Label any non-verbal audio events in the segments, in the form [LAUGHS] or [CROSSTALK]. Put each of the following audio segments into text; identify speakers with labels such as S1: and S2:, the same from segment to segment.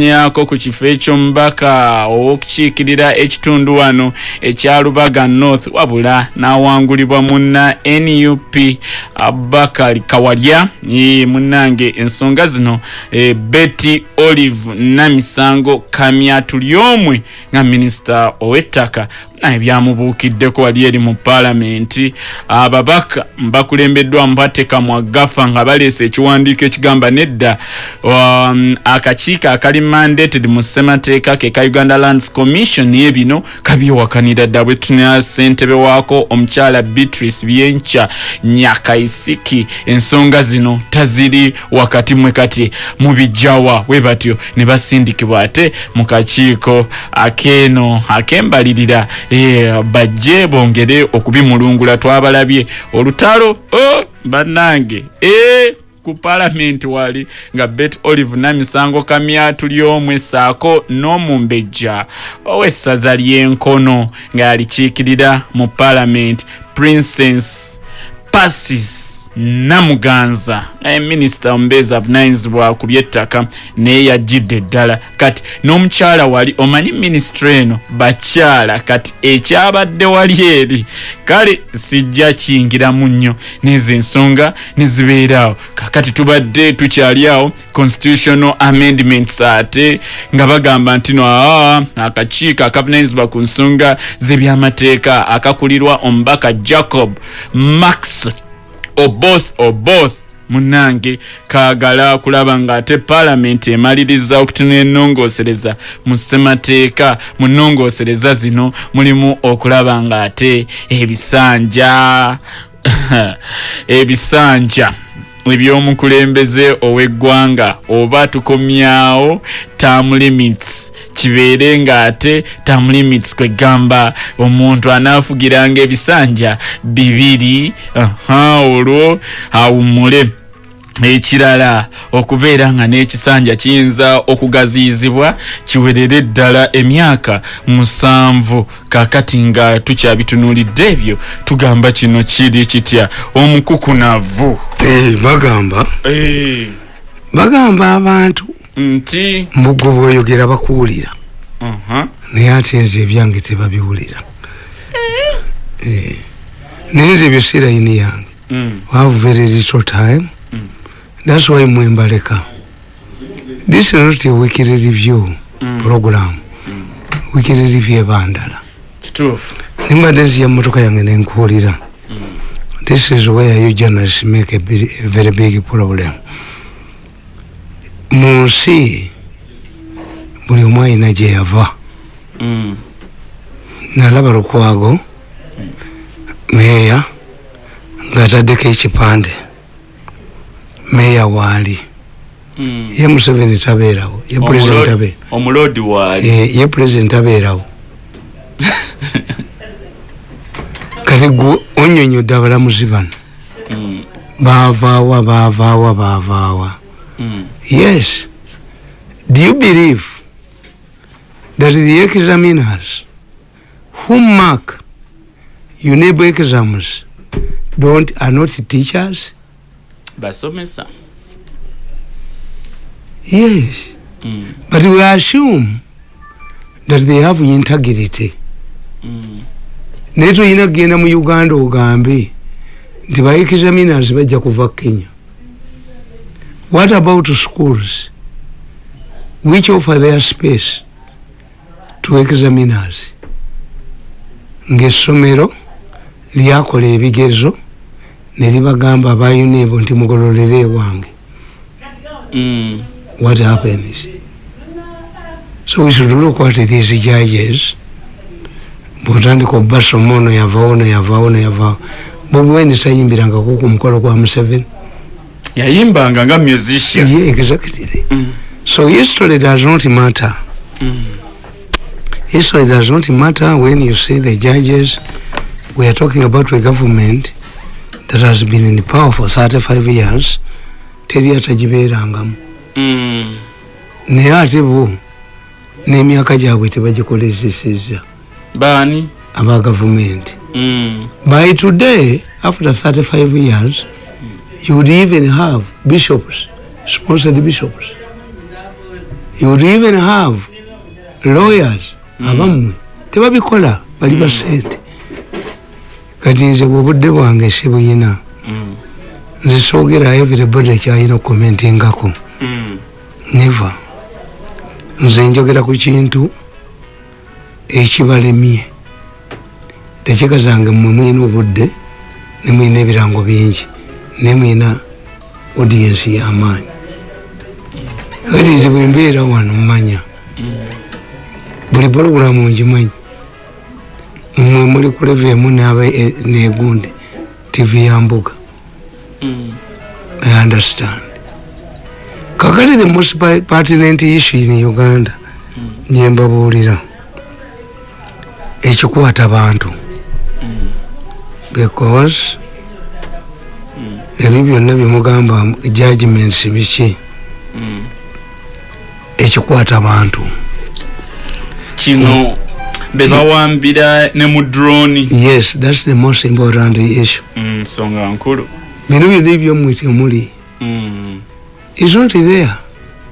S1: nyako ku kifo eky'omubaka ow'okukiikirira ekitundu wano ekya lubaga north wabula n'awangulibwa munna nup abubakar kawalya munnange. Ensonga zino e, betty olive namisango kamya tuli omwe nga minisita ow'ettaka naye byamubuukiddeko wali eri mu paalamenti. Ababaka bakulembeddwa mpatteka mwaggafa nga baleese ekiwandiiko ekigamba nedda um, akakiiko akali mandated mu ssemateeka ke ka uganda lands commission ye bino kabyewakanira dda bwe tunira ssentebe waako omukyala beatrice byenkya nyakaisiki. Ensonga zino taziri wakati mwe kati mubijjawa we batyo ne basindikibwa ate mu kakiiko akeeno akembalirira bajje bongere okubimulungula twabalabye. Olutalo oh, bannange e, ku paalamenti wali nga bet olive namisango kamya tuli omwe saako n'omumbejja ow'essaza ly'enkono ng'alikiikirira mu paalamenti princess pasis namuganza. Naye minisita omubeezi avunanyizibwa ku byettaka naye yajjidde ddala. Kati n'omukyala wali omanyi minisitule eno? Bakyala kati ekyabadde wali eri? Kale sijja kiyingiramu nnyo. Nezo ensonga nezibeeraawo kakati tubadde tukyali awo constitutional amendments ate nga bagamba nti no aa akakiiko akavunanyizibwa ku nsonga z'ebyamateeka akakulirwa omubaka jacob max oboth oboth munange kaagala kulaba ng'ate paalamenti emaliriza okutunula ennongoosereza mu ssemateeka mu nnongoosereza zino mulimu okulaba ng'ate ebisanja. [LAUGHS] Ebisanja ebyomukulembeze ow'eggwanga oba tukomyawo term limits kibeere ng'ate term limits kwegamba omuntu anaafugiranga ebisanja bibiri aha olwo awummule. Ekirala okubeera nga n'ekisanja kiyinza okugaziyizibwa kiwerere ddala emyaka musanvu. Kakati nga tukyabitunuulidde ebyo tugamba kino kiri kitya? Omukukunavu.
S2: Hey, bagamba.
S1: Hey.
S2: bagamba abantu
S1: nti?
S2: Mbugwe bweyogera bakuwulira.
S1: Uh -huh.
S2: naye ate nze ebyange tebabiwulira. Hey. naye nze ebyo sirayini yange.
S1: Mm.
S2: have very little time. Mm. that's why mwembaleka this is not a weekly review mm. program. Weekly review ebandala
S1: kituufu.
S2: Nimbadde nziya motoka yange nenkuwulira this is where you journalists make a very big problem mu nsi buli omu ayina gye yava nalaba lukwago meeya ngaataddeko ekipande meeya waali ye museveni tabeerawo ye president abe
S1: omulodi waali
S2: ye president abeerawo kati gwe onyonyodde abalamuzi bano baavaawa baavaawa baavaawa. Yes. Do you believe that the examiners who mark unable exams don't are not teachers?
S1: Basomesa
S2: yes.
S1: Mm.
S2: but we assume that they have integrity.
S1: Mm.
S2: naye toyina kugenda mu uganda ogambe nti ba examiners bajja kuva kenya what about schools? Which offer their space to examiners ngaessomero lyakola ebigezo ne libagamba abayunebo nti mugololere ewange.
S1: Mm.
S2: what happens? So we should look at these judges. Bwotandika obasoma ono yavawo ono yavawo ono yavawo bobiwaini tayimbirangako ku mukolo gwa museveni
S1: yayimbanga nga musician
S2: ye exactly mm. so history does not matter
S1: mm.
S2: history does not matter when you see the judges we are talking about a government that has been in power for 35 years teri atagibeerangamu
S1: mm.
S2: naye ate bo n'emyaka gyabwe tebagikoleseseza
S1: baani
S2: aba gavumenti
S1: mm.
S2: by today after 35 years you would even have bishops sponsored bishops. You would even have lawyers. Abammwe tebabikola bali ba sente kati nze bwobudde bwange sibuyina
S1: Mm.
S2: nze soogera everybody kyalina okukomentingako
S1: Mm.
S2: neva nze njogera ku kintu ekibalemye. Tekikazange mmwe mwina obudde ne mwina ebirango bingi ne mwina audiensi y'amaanyi kati nze bwe mbeera wano mmanya. Buli pologulamu ngimanyi. Mmwe muli ku leve emu negundi tv ya mbuga.
S1: Mm.
S2: I understand. Kakati the most pertinent issue in Uganda nje mbabuulira ekikwata bantu. Because ebyo byonna byemugamba judgments biki?
S1: Mm.
S2: ekikwata bantu
S1: kino bebawambira ne mu droni
S2: yes that's the most important issue.
S1: Mm, nsonga nkulu.
S2: Bino byonna ebyommwe temuli
S1: Mm.
S2: is not there.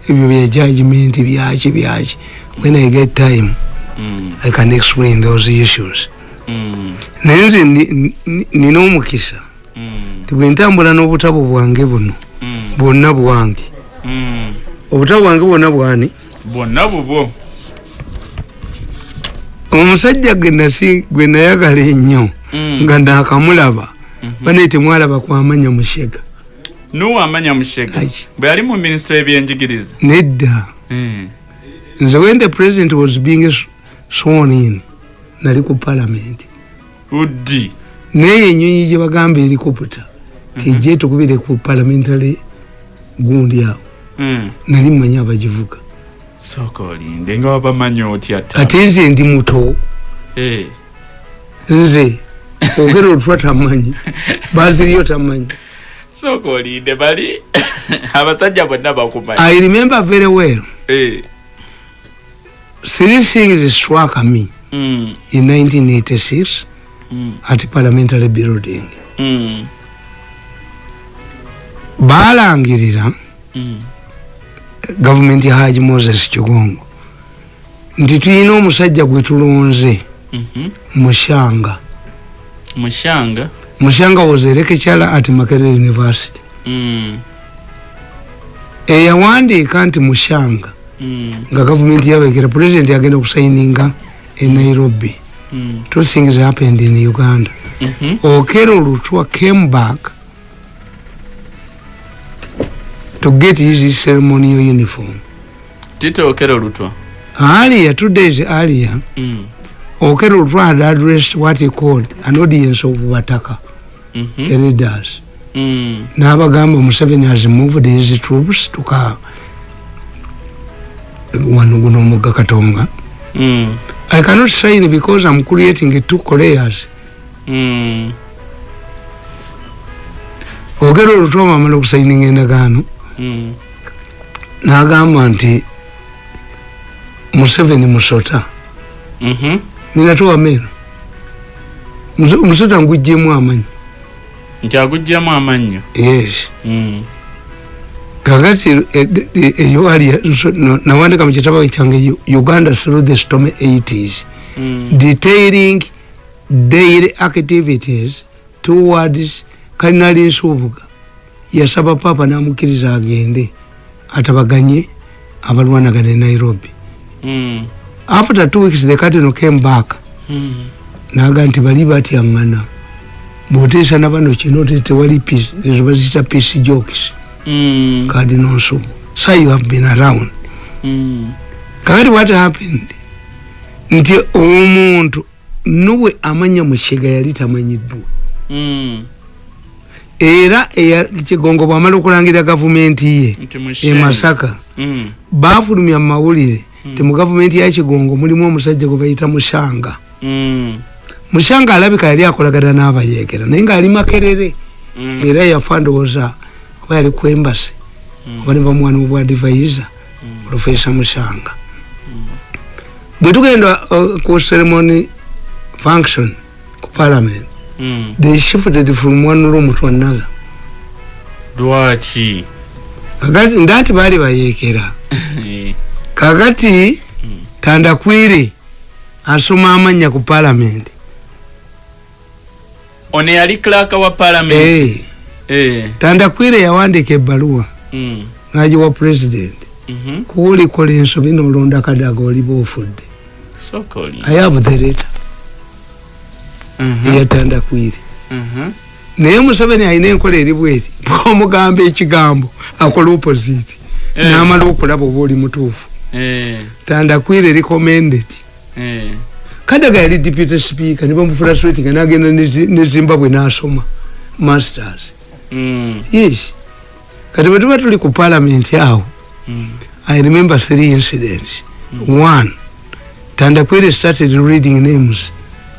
S2: Ebyo bya judgment byaki byaki. When i get time i can explain those issues. Naye nze ni- ni- nina omukisa
S1: Mm.
S2: Ti bwe ntambula n'obutabo bwange buno
S1: Mm.
S2: bwonna bwange.
S1: Mm.
S2: obutabo bwange bwonna bwani?
S1: Bwonna bubwo
S2: omusajja gwe nasi gwe nayagala ennyo
S1: Mm.
S2: nga nakamulaba
S1: Mhm.
S2: banaye temwalaba kwamanya mushega
S1: nuwamanya mushega
S2: Aki.
S1: bwe yali mu minisitule y'ebyenjigiriza?
S2: Nedda. Nze when the president was being sworn in nali ku parliament
S1: uddi.
S2: Naye enyonyi gye bagamba erikuputa tejje tukubire ku parliamentary gundi awo
S1: Mm.
S2: nali mmanyi abagivuga
S1: sooka olinde nga wabamanyi otya ta
S2: ate nze ndi muto
S1: Eh.
S2: nze ogera olutwa tamanyi [LAUGHS] baziriyo tamanyi
S1: sooka olinde bali [LAUGHS] abasajja bonna bakumanyi
S2: i remember very well
S1: Eh.
S2: three things struck me
S1: Mm.
S2: in 1986
S1: Mm.
S2: at parliamentary building
S1: Mm.
S2: Balangirira.
S1: Mm.
S2: gavumenti ya haji moses kigongo. Nti tulina omusajja gwe tulonze.
S1: Mhm.
S2: mushanga.
S1: Mushanga?
S2: Mushanga was a lecturer at makerere university.
S1: Mm.
S2: eyawandiika nti mushanga.
S1: Mm.
S2: nga gavumenti yabekera president yagenda kusayininga e nairobi. Two things happened in uganda.
S1: Mhm.
S2: okero lutwa came back to get his ceremonial uniform
S1: tito okero lutwa
S2: earlier two days earlier
S1: Mm.
S2: okero lutwa had addressed what he called an audience of bataka
S1: Mhm.
S2: elders
S1: Mm.
S2: n'abagamba museveni has moved his troops tuka wano guno omugga katonga
S1: Mm.
S2: i cannot sign because i'm creating two koreas
S1: Mm.
S2: ogera olutwama amala okusayininga endagaano
S1: Mm.
S2: N'agamba nti museveni musota.
S1: Mhm.
S2: ninatuwameeno musota nguggyemu amanyi.
S1: Nti agugjamu amannyo?
S2: Yes.
S1: Mm.
S2: kakati eyo ali nawandika mu kitabo kyange uganda through the storm 80s
S1: Mm.
S2: detailing daily activities towards kalinali nsuubuga yasaba papa namukiriza agende atabaganye abalwanagana e nairobi
S1: Mm.
S2: after two weeks the cardinal came back
S1: Mm.
S2: naga nti bali batyaŋŋana bwoteesa nabano kino ti tewali ezo bazita peace jokes
S1: Mm.
S2: cardinal nsubu so you have been around
S1: Mm.
S2: kakati what happened nti omuntu nuwe amanya mukiga yali tamanyiddwa
S1: Mm.
S2: Era kigongo bwamala okulangira gavumenti ye emasaka
S1: Mm.
S2: bafulumya mumawulire ti mu gavumenti ya kigongo mulimu omusajja gwe bayita mushanga.
S1: Mm.
S2: mushanga alabika yali akolagana n'abayegera naye ngaali makerere.
S1: Mm.
S2: era yafa ndowooza oba yali ku embasi oba ne bamwana obwa advisor profesa mushanga. Bwe tugenda uh, ku ceremony function ku parliament
S1: Mm.
S2: they shifted from one room to another.
S1: Lwaki
S2: kakati ndati baali bayekera. [LAUGHS]
S1: Eh.
S2: kakati tandakwire asoma amanya ku palamenti
S1: ono yali clerk wa parliament. Eh.
S2: Tandakwire yawandika ebbaluwa.
S1: Mm.
S2: Nagiwa pulezidenti
S1: mhm
S2: kuwulikola ensobi nolonda kadaga oliba ofudde. I have the letter
S1: mhm.
S2: Eya tandakwire
S1: mhm.
S2: Naye museveni alina enkola eri bweti. [LAUGHS] Bwomugamba ekigambo akola opposite.
S1: Eh.
S2: namala okulaba oba oli mutuufu.
S1: Eh.
S2: Tandakwire recommended
S1: eh.
S2: Kadaga yali deputy speaker nibamufula swetinga nagenda ne- zimbabwe nasoma masters.
S1: Mm.
S2: Yes. Kati bwe tuba tuli ku parliament awo
S1: mm.
S2: I remember three incidents. One tandakwire started reading names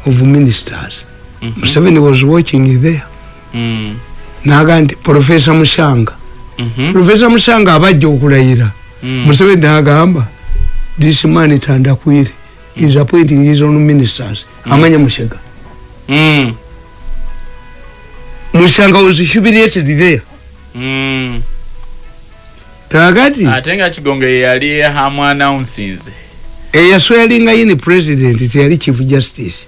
S2: of ministers.
S1: Mhm
S2: museveni was watching there.
S1: Mm
S2: naga nti profesa mushanga.
S1: Mhm
S2: profesa mushanga abajja okulayira.
S1: Mm.
S2: museveni nagamba this man tandakwire is appointing his own ministers. Amanya mushega.
S1: Mm.
S2: Mushanga was humiliated there.
S1: Mm.
S2: Kakati
S1: ate nga kigongo ye yali hamu announcings
S2: eyaswelinga yini president teyali chief justice.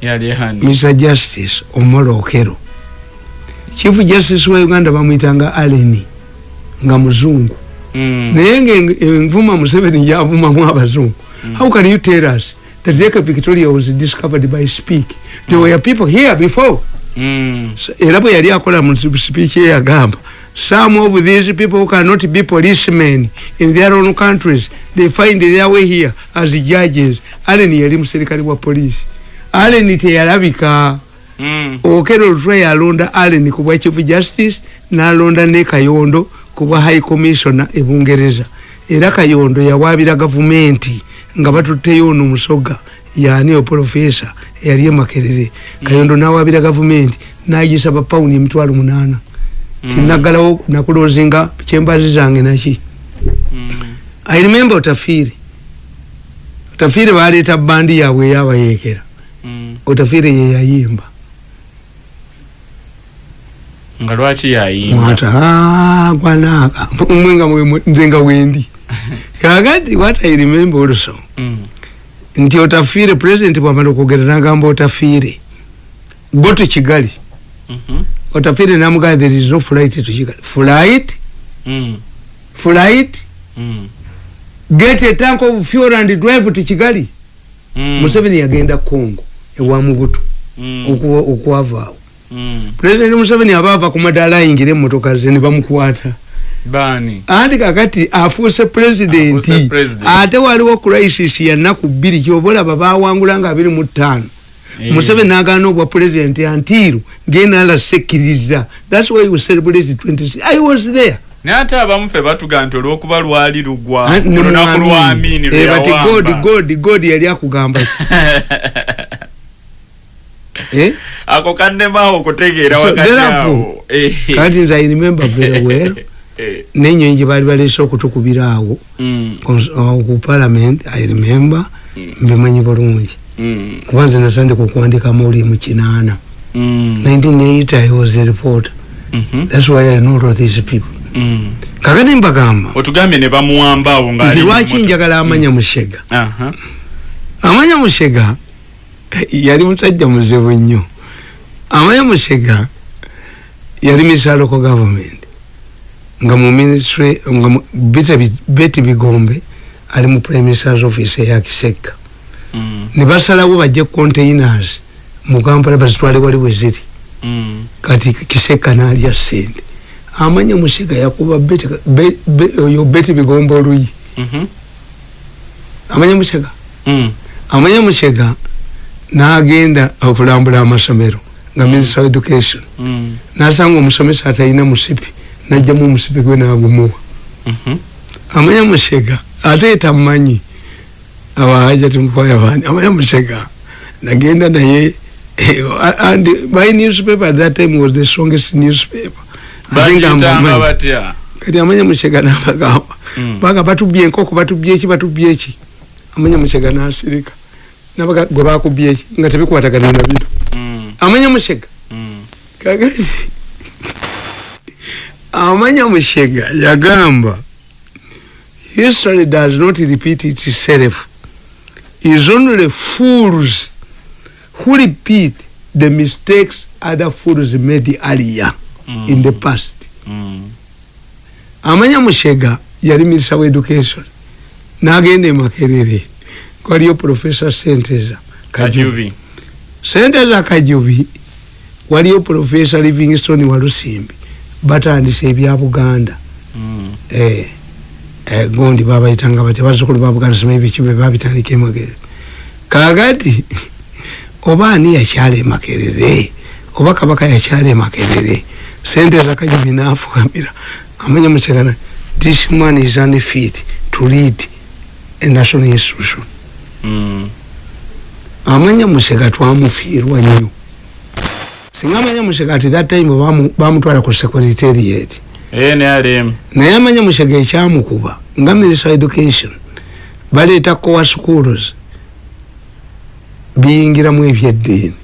S1: Yali hani
S2: mr justice omolo okero chief justice wa uganda bamwitanga aleni nga muzungu.
S1: Mm.
S2: Naye nga envuma museveni yavumamu abazungu how can you tell us that lake victoria was discovered by speak? There were people here before.
S1: Mm.
S2: Era bwe yali akola mu speech ye yagamba some of these people who cannot be policemen in their own countries they find their way here as judges. Allen yali muserikale wa polisi allen teyalabika.
S1: Mm
S2: okero lutwe yalonda allen ku bwa chief justice nalonda ne kayondo ku bwa high commissioner e bungereza. Era kayondo yawabira gavumenti nga batutteyo ono musoga yani oprofesa eyali emakerere. Kayondo nawabira gavumenti nagisaba pawuni emitwalo munana tinaggalawo nakulozinga kyembazi zange naki.
S1: Mm.
S2: I remember otafiire otafiire baleeta bandi yaabwe eyabayekera
S1: mm.
S2: Otafiire yeyayimba
S1: nga lwaki yayimba?
S2: Mwata "Ah, gwanaka mwe nga nze nga wendi [LAUGHS] kakati what i remember also
S1: mm.
S2: nti otafiire president bwamala okwogera nagamba otafiire go to kigali otafiire namugamba there is no flight to kigali flight?
S1: Mm
S2: flight?
S1: Mm
S2: get a tank of fuel and drive to kigali
S1: mm
S2: museveni yagenda congo ewa mubutu
S1: mm
S2: okwavaawo
S1: mm
S2: president museveni aba ava ku madaala ayingira emmotoka ze ne bamukwata.
S1: Bani?
S2: Anti kakati afuuse pulezidenti
S1: president.
S2: ate waliwo crisis ya nnaku bbiri kyoba olaba bawangula nga abiri mu ttaano. Museveni nagaana obwa pulezidenti antiiru ngenala sekkiriza thats why we celebrate 26 i was there.
S1: Naye ate abamu fe batuga nti olwokuba lwali lugwa.
S2: Ah, ne
S1: olunaku
S2: mwamini.
S1: lwa amini
S2: Eh, bati god god god yali akugamba? [LAUGHS] Eh?
S1: ako kaddemaawo okutegeera
S2: So,
S1: wakati Eh.
S2: kati nze i remember very [LAUGHS] well.
S1: Eh.
S2: nenyonyi gye baali baleese okutukubira awo.
S1: Mm,
S2: uh, ku parliament i remember. Mbimanyi bulungi.
S1: mm,
S2: kuba nze natandika okuwandika amawulire mu kinaana.
S1: Mm,
S2: 1980 i was a reporter.
S1: Mhm,
S2: thats why i know all these people.
S1: Mm.
S2: kakati mbagamba
S1: otugambye ne bamuwamba awo nga
S2: nti
S1: mu
S2: lwaki njagala amanya mushega?
S1: Aha.
S2: amanya mushega yali musajja muzibu nnyo amanya mushega yali misaloko government. Nga mu ministry nga beti bigombe ali mu prime ministers office eya kiseka.
S1: Mm,
S2: ne basalawo bajje containers mu kampala bazitwale wali bwe ziri
S1: mm,
S2: kati kiseka nalya sente amanya mushega yakuba beti be- be- oyo beti bigombe oluyi.
S1: Mhm,
S2: amanya mushega
S1: mm,
S2: amanya mushega nagenda okulambula amasomero nga minister of education.
S1: Mm,
S2: nasanga omusomesa atalina musipi najjamu omusipi gwe nagumuwa
S1: mhm,
S2: amanya mushega ate tamanyi abahaja timukwaya bani amanya mushega nagenda naye and my newspaper at that time was the strongest newspaper. Ate nga
S1: bagiyitanga
S2: mbamanyi.
S1: batya
S2: kati amanya mushega nabagamba
S1: Mm.
S2: baga batubye enkoko batubye eki batubye eki amanya mushega nasirika nabaga gwe bakubye eki nga tebikwatagana na bino
S1: Mm,
S2: amanya mushega
S1: mm,
S2: kakati. Amanya mushega yagamba history does not repeat itself is only fools who repeat the mistakes other fools made earlier mm. in the past?
S1: Mm.
S2: amanya mushega yali minisita wa education. Nagenda emakerere kwaliyo profesa senteza kajubi. Senteza kajubi waliyo profesa livingston walusimbi. Batandisa ebya buganda.
S1: Mm.
S2: eh, gondi babayitanga batya bazukulu ba buganda soma ebikibe babitandika emakerere kakati [LAUGHS] oba ani yakyala emakerere? Oba kabaka yakyala emakerere? Senteza kajubi nafukamira. Amanya musekana this man is unfit to lead a national institution.
S1: Mm.
S2: amanya museka twamufiirwa nnyo. Singa amanya museka ati that time bamu- bamutwala ku secretariat
S1: nrm
S2: naye amanya museka ekyamukuba nga minister education baleeta coa schools biyingiramu ebyeddiini.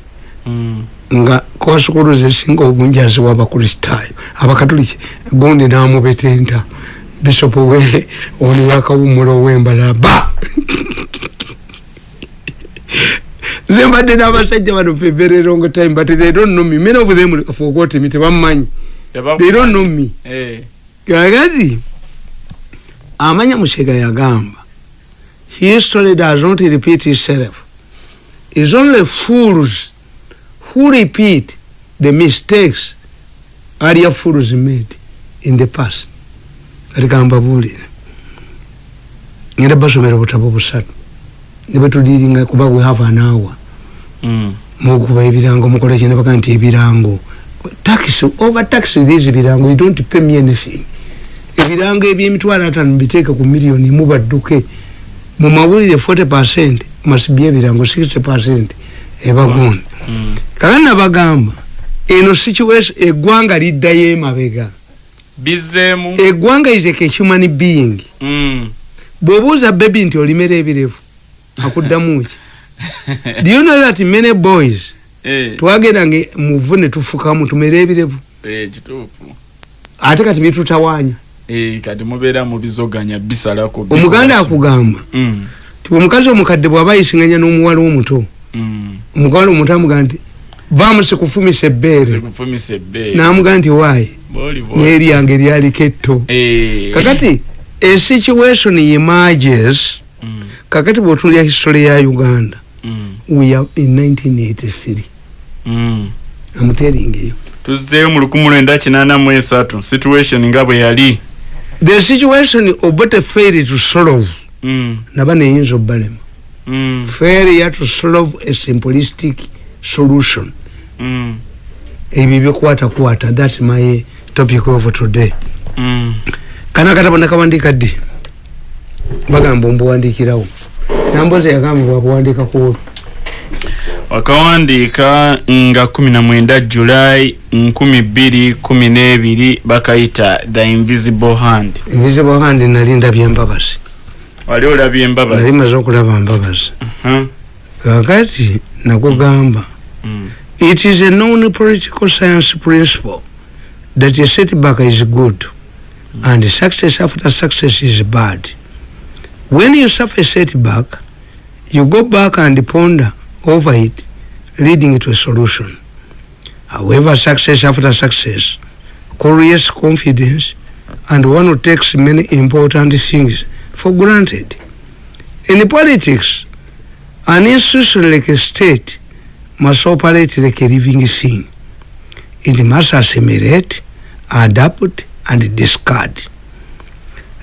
S1: Mm.
S2: nga coa schools esinga obungi aziwa abakristaayo abakatoliki gundi namubetenta. Bishop we ono yakawumula owembalala ba [LAUGHS] nze mbadde n'abasajja bano for a very long time but they don't know me. Many of them forgot me tebammanyi they don't know me.
S1: Eh.
S2: kakati amanya musega yagamba history does not repeat itself is only fools who repeat the mistakes earlier fools made in the past. Kati kambabuulire ngenda basomera obutabo busatu. Nebwetuliringa kuba we have an hour.
S1: Mm.
S2: mukuba ebirango mukola kye nebaga nti ebirango tax over tax these birango you don't pay me anything. Ebirango ebyemitwalo atano biteeke ku miliyoni mubadduke. Mu mawulire 40 percent masibye ebirango 60 percent ebagonda
S1: Mm.
S2: kakati nabagamba eno situation eggwanga liddayo emabega.
S1: Bizeemu
S2: eggwanga a human being.
S1: Mm.
S2: bw'obuuza bebi nti olimera ebirevu akuddamu ki? [LAUGHS] Do you know that many boys. Twagendanga muvu ne tufukamu tumere ebirevu.
S1: Eh,
S2: ate kati bitutawaanya
S1: Eh, kati mubeera mubizoganya bisalako
S2: omuganda akugamba.
S1: Mm.
S2: ti omukazi omukadde bw'aba ayisinganya n'omuwala omuto
S1: Mm.
S2: omuwala omuto amugaa nti vaamu sikufumisa ebbeere. N'amugaa nti waayi n'eryange lyaliko etto
S1: Eh.
S2: kakati esituation emerges
S1: Mm.
S2: kakati bw'otunulya history ya uganda we are in 1983
S1: Mm.
S2: Amuteringeyo
S1: tuzzeeyo mu lukumi lwenda kinaana mu esatu. Situation nga bwe yali.
S2: The situation obote failed to solve
S1: Mm.
S2: naba neyinza obbalema
S1: Mm.
S2: failure to solve a simplistic solution.
S1: Mm.
S2: ebyo byokwatakwata thats my topic of today.
S1: Mm.
S2: kana katabo nakawandika ddi? Bagamba ombuwandikirawo nambozi yagamba bwabuwandika kuolwo
S1: wakawandiika nga 19 july 2012 bakayita the invisible hand.
S2: Invisible hand nali ndabye embabazi
S1: wali olabye
S2: nali
S1: embabazi
S2: maze okulaba mbabazi.
S1: Huh?
S2: kakati nakugamba
S1: Mm.
S2: it is a known political science principle that a setback is good and success after success is bad. When you suffer a setback you go back and ponder over it leading to a solution however success after success creates confidence and one who takes many important things for granted in politics an institution like a state must operate like a living thing. It must assimilate, adapt, and discard.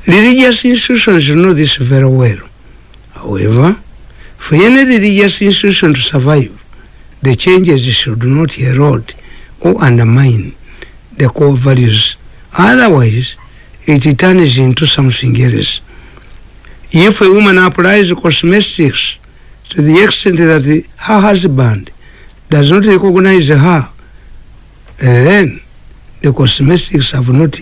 S2: Religious institutions know this very well. However, for any religious institution to survive, the changes should not erode or undermine the core values. Otherwise, it turns into something else. If a woman applies cosmetics to the extent that her husband does not recognize her, uh, then the cosmetics have not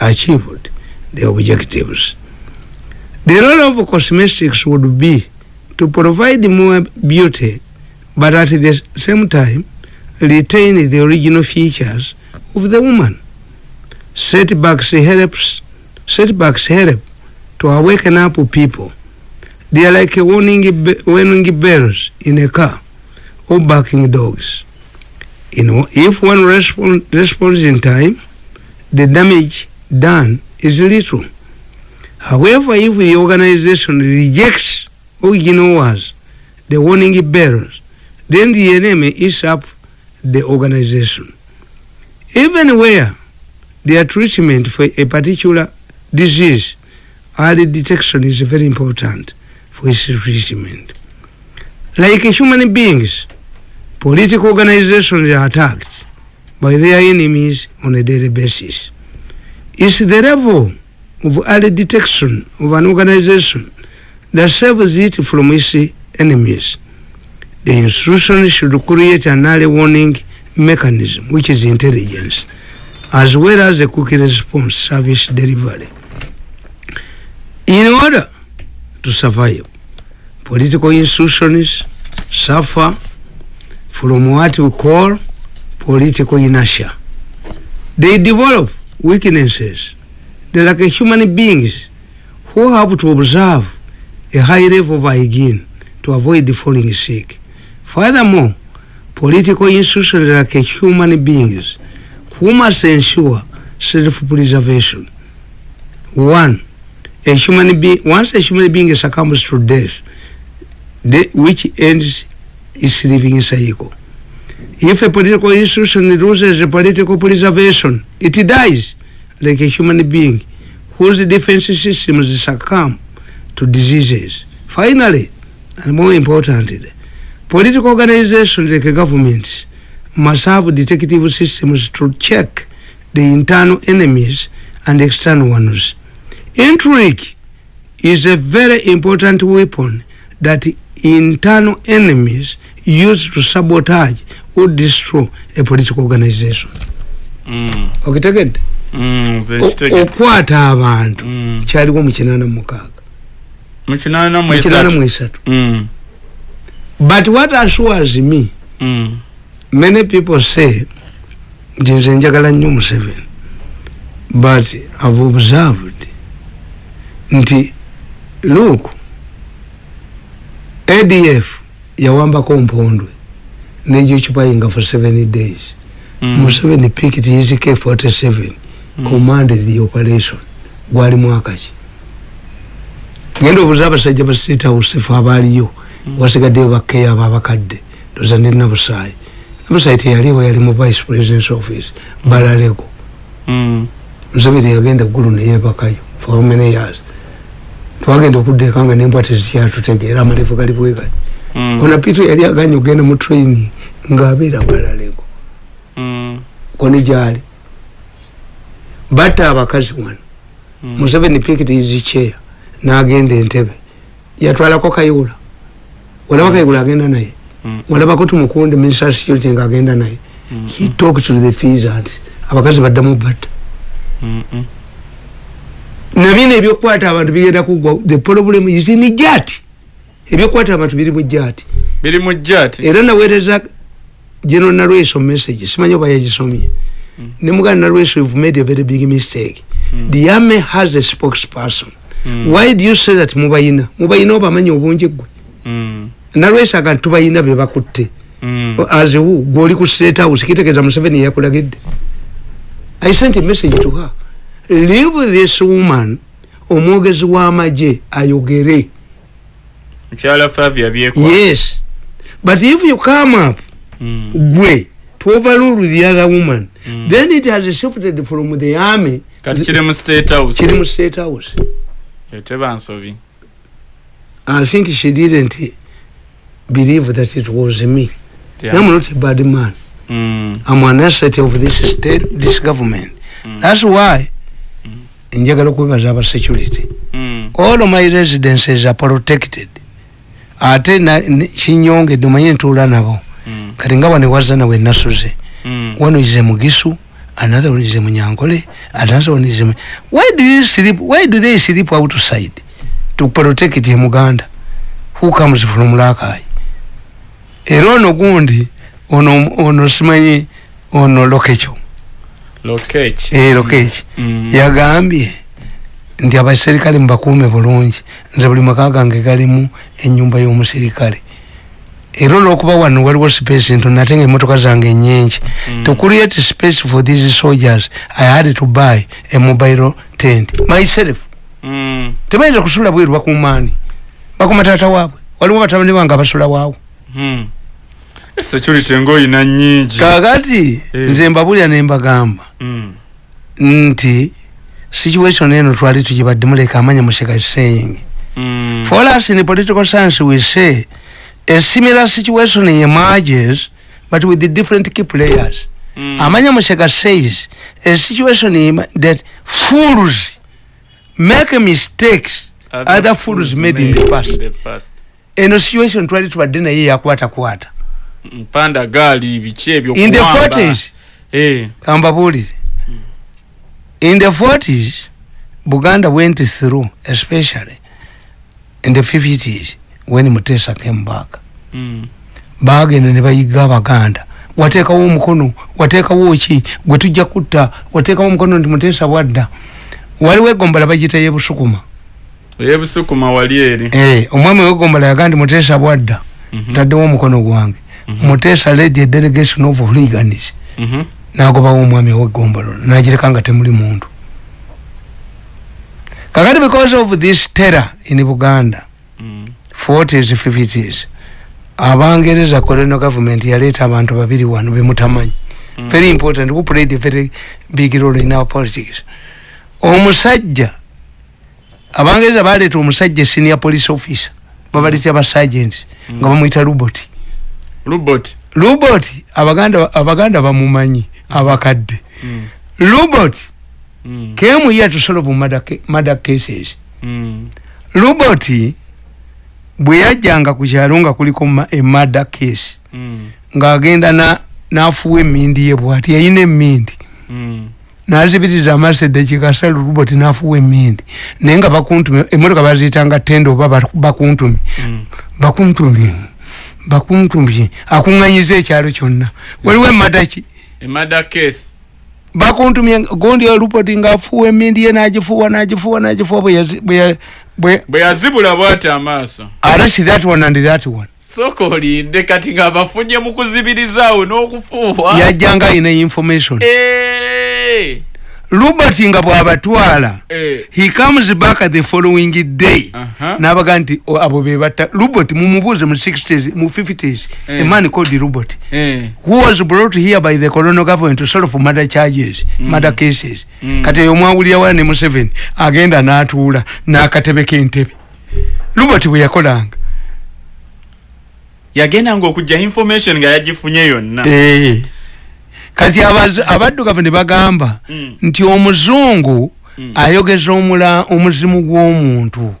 S2: achieved the objectives. The role of cosmetics would be to provide more beauty, but at the same time retain the original features of the woman. Setbacks helps setbacks help to awaken up people. They are like warning, warning bells in a car or barking dogs. You know, if one respond, responds in time, the damage done is little. However, if the organization rejects or ignores the warning bells, then the enemy is up the organization. Even where their treatment for a particular disease, early detection is very important for its treatment. Like human beings, political organizations are attacked by their enemies on a daily basis. It's the level of early detection of an organization that saves it from its enemies. The institution should create an early warning mechanism, which is intelligence, as well as a quick response service delivery. In order to survive, political institutions suffer from what we call political inertia. They develop weaknesses. They're like human beings who have to observe a high level of hygiene to avoid falling sick. Furthermore, political institutions like human beings who must ensure self-preservation. One, a human being, once a human being succumbs to death, the, which ends its living cycle. If a political institution loses political preservation, it dies like a human being whose defense systems succumb to diseases. Finally, and more importantly, political organizations like governments must have detective systems to check the internal enemies and external ones. Intrigue is a very important weapon that internal enemies use to sabotage or destroy a political organization.
S1: Mm,
S2: okitegedde
S1: mm, nze
S2: O-
S1: nkitegedde.
S2: okwata abantu
S1: Mm.
S2: kyaliwo mu kinaana mukaaga
S1: mu kinaana mu
S2: mu kinaana mu
S1: esatu
S2: esatu
S1: Mm,
S2: but what assures me
S1: mm,
S2: many people say nti nze njagala nnyo museveni but i've observed nti look adf yawambako mpondwe negyokyupayinga for seven days.
S1: Mm,
S2: museveni picked his k47 commanded the operation gwali mwaka ki genda obuuza abasajja ba state house fe abaaliyo wasigaddeyo bakeya abo abakadde. Ndoza ndi nabusaayi nabusaayi teyaliwo yali mu vice presidence office balalego.
S1: Mm,
S2: museveni yagenda eggulu neyebakayo for many years. Twagenda okuddeeka nga nembwa tezikyatutegeera amalevu gali bwegati
S1: mm,
S2: ona pitu yali aganye okgenda mu training ngaabeera balalego.
S1: Mm,
S2: koni gyali. Batta abakazi wano. Museveni pikiti izicheya nagenda entebe. Yatwalako kayula. Walaba kayula agenda naye.
S1: Mm.
S2: walabako tumukunde minister security nga agenda naye.
S1: Mm.
S2: he talked to the feasant abakazi baddamu batta.
S1: Mm, mm.
S2: nabino ebyokukwata abantu bigenda kugwa. The problem is in jati ebyokukwata abantu biri mu jati
S1: biri mu jati
S2: era naweereza general nalweso message. Simanyi oba yagisomye. Ne muganda nalweso you've made a very big mistake. The army has a spokesperson.
S1: Mm.
S2: Why do you say that mubayina? Mubayina obamanyi obungi gwe
S1: Mm,
S2: nalweso aga tubayina bebakutte
S1: mm,
S2: aziwu gwoli ku state house kitegeeza museveni yakulagidde i sent a message to her. Leave this woman omwogezi w'amagye ayogere.
S1: Mukyala favia byekwa
S2: yes. But if you come up
S1: Mm,
S2: gwe to overrule the other woman
S1: Mm.
S2: then it has shifted from the army.
S1: Kati kiri mu state house.
S2: Kiri mu state house
S1: eteba nsobi
S2: i think she didn't believe that it was me.
S1: Yeah.
S2: i'm not a bad man.
S1: Mm,
S2: i'm an asset of this state this government.
S1: Mm.
S2: that's why njagala okwebaza aba security.
S1: Mm,
S2: all of my residences are protected. Ate na- ne- kinyongedde omanye ntuula nabo.
S1: Mm,
S2: kati nga wano ewaza nawe nasuze.
S1: Mm.
S2: is a mugisu another one is a munyankole another one is a why do you sleep why do they sleep outside to protect a muganda? Who comes from lakai era ono gundi ono ono simanyi ono lokecho.
S1: Lokech
S2: eh lokechi.
S1: Mm.
S2: yagambye nti abaserikale mubakuume bulungi. Nze buli maka gange galimu enyumba y'omuserikale era olwokuba wano waliwo space ntono ate nga emotoka zange nyingi
S1: Mm.
S2: to create space for these soldiers i had to buy a mobile tent myself
S1: Mm.
S2: tebayinza kusula bweru bakumaani bakuma taata waabwe waliwo batabani bange abasula waawo
S1: Mm. security ngaoyina nyingi
S2: kakati
S1: Eh.
S2: nze mbabulira nembagamba
S1: Mm.
S2: nti situation eno twali tugibaddemu leka amanya museka saying
S1: Mm.
S2: for us in political science we say a similar situation emerges but with the different key players.
S1: Mm.
S2: amanya museka says a situation that fools make mistakes other fools made in the past.
S1: past.
S2: Eno situation twali tubadde naye yakwatakwata.
S1: Mpanda gaali biki ebyo
S2: in the
S1: kuwamba.
S2: 40s
S1: Eh.
S2: kambabuulire in the 40s buganda went through especially in the 50s when mutesa came back.
S1: Mm.
S2: bagenda ne bayiga abaganda. Wateekawo omukono wateekawo ki? Gwe tujja kutta wateekawo omukono nti mutesa bwadda. Waliwo egombola bagita yebusukuma
S1: eyebusukuma wali eri.
S2: Eh, omwami wegombola yaga nti mutesa bwadda.
S1: Mhm.
S2: ntaddewo omukono gwange. Mutesa led a delegation of hooligans.
S1: Mhm.
S2: nagobawo omwami owegombolo nagireka nga temuli muntu. Kakati because of this terror in buganda
S1: Mm.
S2: 40s 50s abangereza colonial government yaleeta abantu babiri wano bemutamanyi
S1: Mm.
S2: very important who played a very big role in our politics. Omusajja abangereza baleeta omusajja senior police officer. Babaleta basagents nga bamwita lubot.
S1: Lubot?
S2: Lubot abaganda abaganda bamumanyi abakadde.
S1: Mm.
S2: lubot
S1: Mm.
S2: came here to solve murder, ca- murder cases.
S1: Mm.
S2: lubot bwe yajjanga ku kyalo nga kuliko ma- a murder case
S1: Mm.
S2: ng'agenda na- n'afuwa emmindi ye bwati yayina emmindi.
S1: Mm.
S2: nazibiriza sala lubot n'afuwa emmindi. Naye nga bakuntumi emmotoka baziyitanga tendo oba bak- bakuntumi
S1: Mm.
S2: bakuntumi bakuntumi akuŋŋanyiza ekyalo kyonna. Waliwo emmata ki?
S1: Emada case.
S2: Bakuntumye gondi olupoti ngaafuwa emmindi ye n'agifuwa n'agifuwa n'agifuwa bwe yazi- bwe ya- bwe
S1: bwe yazibula bwati amaaso.
S2: Ate si that one and that one.
S1: Sooka olinde kati nga bafunye mu kuzibirizaawo n'okufuuwa.
S2: Yajjanga alina information. Robert nga bw'abatwala
S1: Eh.
S2: he comes back the following day
S1: Aha.
S2: n'abaga nti "O, abo bebatta robert mumubuuze mu 60s mu 50s
S1: Eh.
S2: a man called robert
S1: Eh.
S2: who was brought here by the colonial government to solve murder charges murder cases
S1: Mm.
S2: kati oyo mwawulira wa ne museveni agenda n'atuula n'akatebe k'entebe robert bwe yakolanga
S1: yagendanga okujja information nga yagifunye yonna.
S2: Kati abaddugavu ne bagamba
S1: Mm.
S2: nti omuzungu
S1: Mm.
S2: ayogeza omula omuzimu gw'omuntu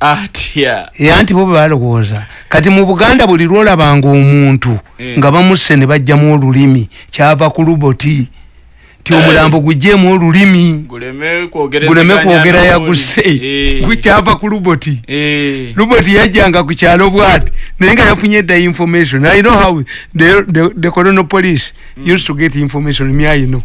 S1: atya
S2: era nti bo bwe balowooza kati mu buganda buli lwolabanga omuntu
S1: Eh.
S2: nga bamusse ne bajjamu olulimi kyava ku luboti ti omulambo gujjeemu olulimi.
S1: Guleme
S2: kwogera yaguse
S1: Eh.
S2: gukyava ku luboti.
S1: Eh.
S2: luboti yajjanga ku kyalo bwati. Naye nga yafunye edda information. I know how the, the, the colonial police used to get information know.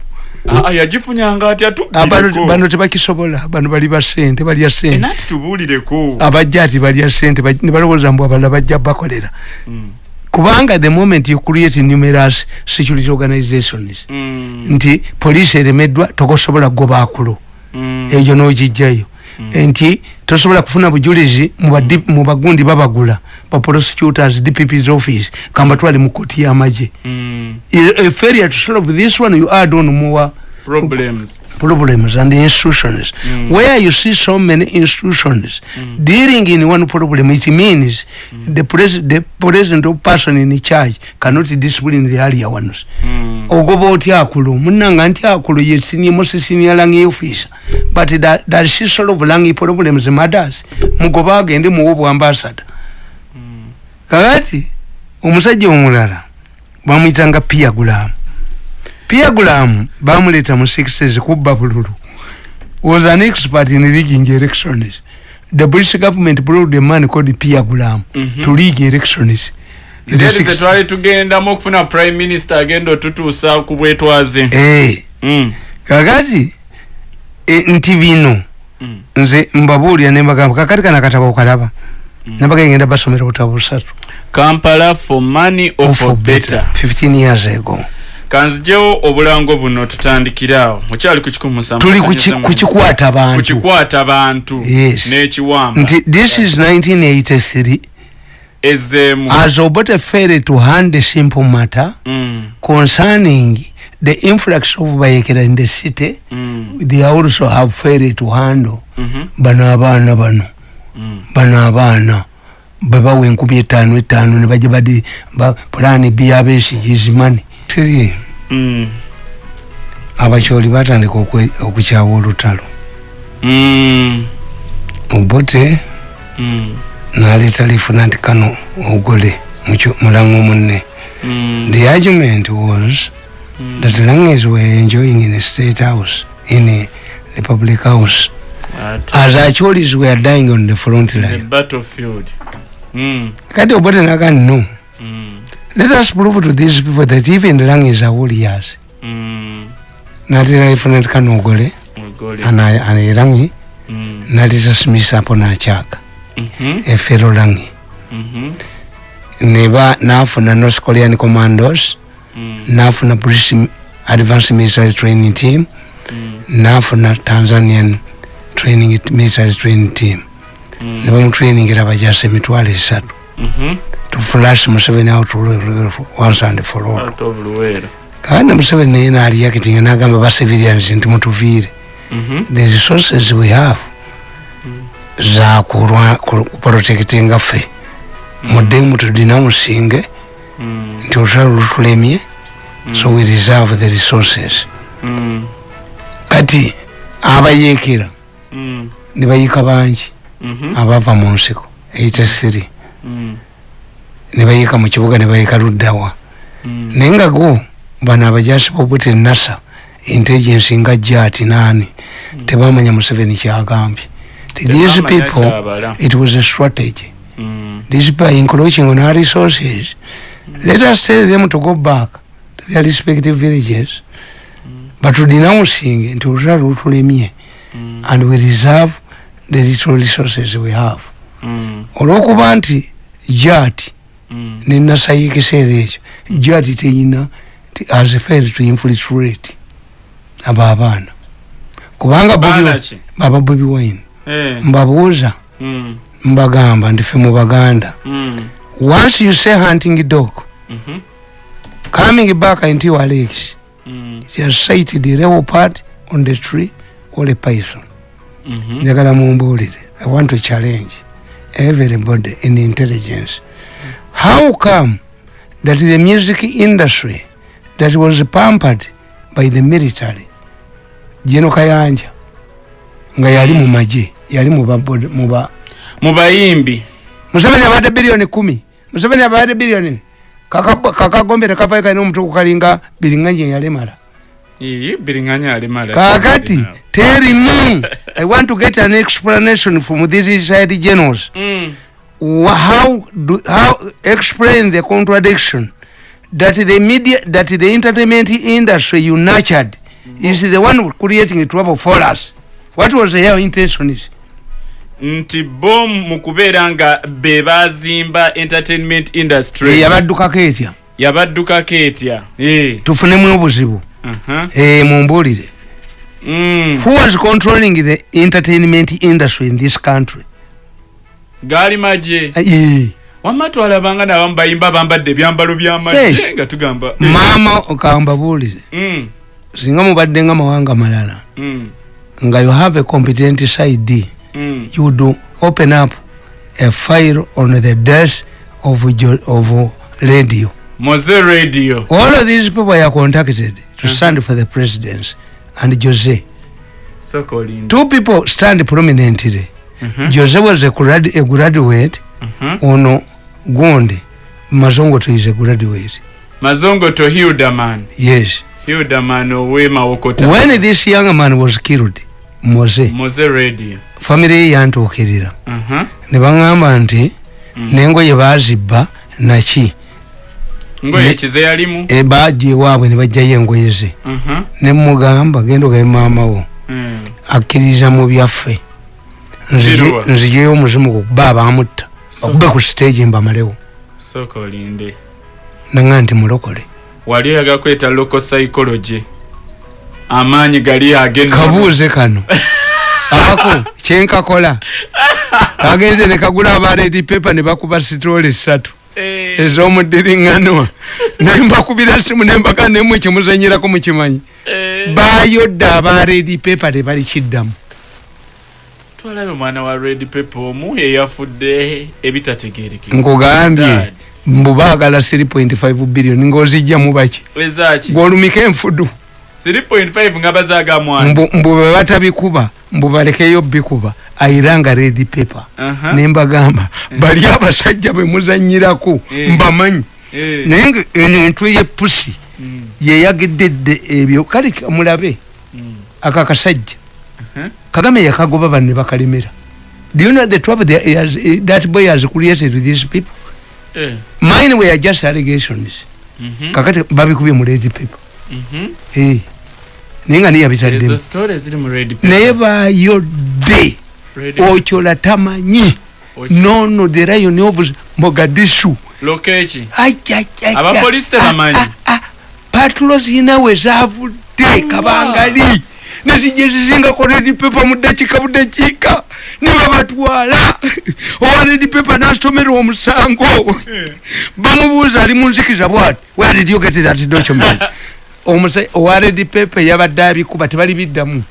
S1: Ah, ah, yagifunyanga atya
S2: Ah, bano tebakisobola. Bano bali basente balya sente
S1: tubuulireko
S2: abajja ati balya sente ne balowooza mbu abalala bajja bakolera.
S1: Mm.
S2: Kubanga the moment you create numerous security organizations
S1: Mm.
S2: nti poliisi eremeddwa tokosobola kugoba akulo
S1: Mm.
S2: eyo nogijjayo nti tosobola kufuna bujulizi mu bagundi babagula ba prosecutors dpp's office kambatwale mu koti y'amagye
S1: Mm.
S2: failure to solve this one you add on more
S1: problems.
S2: Problems and institutions
S1: Mm.
S2: where you see so many institutions dealing in one problem it means the, pres the president or person in charge cannot discipline the earlier ones.
S1: Mm.
S2: ogoba otya akulo munanga nti akulo ye senior most senior rangi officer. But that, that she solve rangi problems matters. Mugoba agende muwo bwambasada kakati omusajja omulala bamuyitanga pia gulamu pia gulamu bamuleta mu sixes kubba bululu. Was an expert in rigging elections the british government brought a man called pia gulamu
S1: Mhm.
S2: to rig elections 60s.
S1: zetwali tugendamu okufuna prime minister agenda otutuusa ku bwetwaze.
S2: Eh,
S1: Mm.
S2: kakati e, nti bino
S1: Mm.
S2: nze mbabuulira nembagamba kakati kana katabo okalaba. Nabaga ngenda basomera obutabo busatu.
S1: Kampala for money or for better.
S2: 15 years ago
S1: kanzijewo obulango buno tutandikirawo mukyali ku kikumi musanvu
S2: tuli kukikwata bantu.
S1: kukikwata bantu
S2: Yes.
S1: n'ekiwamba.
S2: Nti this is 1983
S1: ezeemu.
S2: As obote failed to hand a simple matter
S1: Mm,
S2: concerning the influx of bayekera in the city
S1: mm,
S2: they also have failed to handle.
S1: Mhm,
S2: bano abaana bano.
S1: Mm.
S2: bano abaana. Bebawa enkumi etaano etaano nebajja badi ba pulaani byabesigizimani siri
S1: Mm,
S2: abakyoli batandika okukyawa olutalo. Obote naleeta lieutenant kano ogole mulango munne. The argument was that langes were enjoying in the state house in a republic house as acholis were dying on the front line.
S1: Battlefield. Mm,
S2: kati obote naga no.
S1: mm,
S2: let us prove to these people that even the langes are warriors
S1: mm,
S2: natera lieutenant kano ogole
S1: ogole.
S2: anerangi
S1: Mm,
S2: naleta smith apo nakyaka
S1: mhm,
S2: efero langi.
S1: Mhm,
S2: neba nafuna north korean commandos.
S1: Mm,
S2: nafuna british advanced military training team.
S1: Mm,
S2: nafuna tanzanian training military training team.
S1: Mm,
S2: nebamutrainingira bajasa emitwalo esatu
S1: mhm.
S2: To flash museveni out once and for all.
S1: Out of Luwera.
S2: kandi museveni naye naaliyakitinga nagamba ba civilians nti mutuviire
S1: Mhm,
S2: the resources we have za kurwa- ku- kuprotectinga ffe mudde mutudinamusinge
S1: mm,
S2: nti olutalo lutulemye so we reserve the resources. Kati abayeekera
S1: mm,
S2: ne bayika bangi abava mu nsiko. 83
S1: mm,
S2: ne bayiika mu kibuga ne bayiika luddawa.
S1: Mm,
S2: naye nga go bano abajasi bobute nasa intelligence nga jati naani tebamanya museveni kyagambye these people it was a strategy.
S1: Mm,
S2: people are encroaching on our resources. Let us tell them to go back to their respective villages. But denouncing nti olutalo lutulemye
S1: mm,
S2: and we reserve the little resources we have.
S1: Mm,
S2: olwokuba nti jati
S1: mm,
S2: nenasa ekiseera ekyo jati teyina has failed to infiltrate abo abaana kubanga baba bobi wine mbabuuza mbagamba ndi ffe mu baganda once you say hunting dog coming back into your legs has sighted a leopard on the tree or a python. Njagala mumbuulire i want to challenge everybody in intelligence how come that the music industry that was pampered by the military jeno kayanja nga yali mu magye yali mu ba- mu ba
S1: mu bayimbi.
S2: Museveni abadde biliyoni kumi. Museveni abadde biliyoni Kaka- kakagombe tekavayo kalina yalemala.
S1: Ii, biringanya alimala
S2: kakati tell me i want to get an explanation from these side generals.
S1: Mm,
S2: how do how explain the contradiction? That the media that the entertainment industry you nurtured is the one creating trouble for us. What was their intention? Is
S1: nti bo mu kubeera nga be bazimba entertainment industry.
S2: Yabaddukako etya?
S1: Yabaddukako etya? Eh,
S2: tufunemu obuzibu
S1: aha,
S2: Eh, mumbuulire
S1: mm.
S2: who was controlling the entertainment industry in this country
S1: gaali magye.
S2: Eh,
S1: wamma twalabanga nabamu bayimba bambadde ebyambalo byamagye
S2: Yes.
S1: nga tugamba. Eh,
S2: maama kambabuulire
S1: mm,
S2: singa mubadde nga mawanga malala
S1: mm,
S2: nga you have a competent side
S1: mm,
S2: you would open up a file on the death of, of radio.
S1: moze radio.
S2: All of these people are contacted to stand for the presidency and Jose.
S1: sokolinda
S2: Two people stand prominently. Jose was a, grad- a graduate, ono Gonde, Mazongoto is a graduate.
S1: mazongoto hildaman
S2: Yes.
S1: hildaman owemawokota
S2: When this young man was killed, Mose,
S1: moze radio
S2: family ye yantuukirira ne baŋŋamba nti n'engoye baazibba naki bajja ewaabwe ne bajjayo engoye ze.
S1: Aha.
S2: ne mugamba genda ogabe maama wo.
S1: Mm,
S2: akkiriza mu byaffe Nzijeyo omuzimu gukuba abamutta okube ku stage mbamalewo
S1: sooka olinde.
S2: Nanga nti mulokole.
S1: Wali oyaga kweta local psychology. Amaanyi gali agenda
S2: kabuuze kano. [LAUGHS] Ako kyenkakola. Kagenze nekagula abaredi pepa nebakuba sitoola esatu
S1: Eh,
S2: ez'omudiriŋŋanwa [LAUGHS] naye mbakubira simu nembaga nemwe kyemuzanyirako mukimanyi
S1: eh.
S2: bayodde abaredi pepa tebali
S1: twalabe omwana wa red paper omu eyafudde ebitategerekeka
S2: nkugambye mbu baagala 3.5 billion ng'ozijjamu baki
S1: wezaki
S2: gwolumika enfudu
S1: 3.5 nga bazaaga mwana
S2: mbu bwe batabikuba mbu balekeyo bikuba ayiranga red paper
S1: Aha.
S2: nembagamba bali abasajja bwe muzanyirako
S1: Eh.
S2: mbamanyi
S1: Eh.
S2: naye nga eno entwe yepusi
S1: Mm,
S2: yeyagededde ebyo kale mulabe
S1: mm.
S2: aka kasajja
S1: Uh-huh.
S2: Kagame yakagoba banne bakalemera do you know the trouble that, he has, eh, that boy has created with these people?
S1: Eh.
S2: mine were just allegations.
S1: Mhm.
S2: kakati babikubye mu red paper.
S1: Mhm.
S2: Eh. naye nga niyabitaddemu
S1: paper.
S2: naye bayodde
S1: Red-
S2: okyola tamanyi nono the lion of mogadishu. Ai, ai,
S1: Abapoliisi
S2: ai,
S1: tebamanyi.
S2: ah, ah, patulo zavudde kabangali nezijja zizingako redi pepa mu ddakiika. Budakiika ne babatwala. Owa redi pepa nasomera omusango. Bamubuuza ali mu nzikiza bwati where did you get that document? [LAUGHS] Owa redi pepa yabadde abikuba tebali biddamu.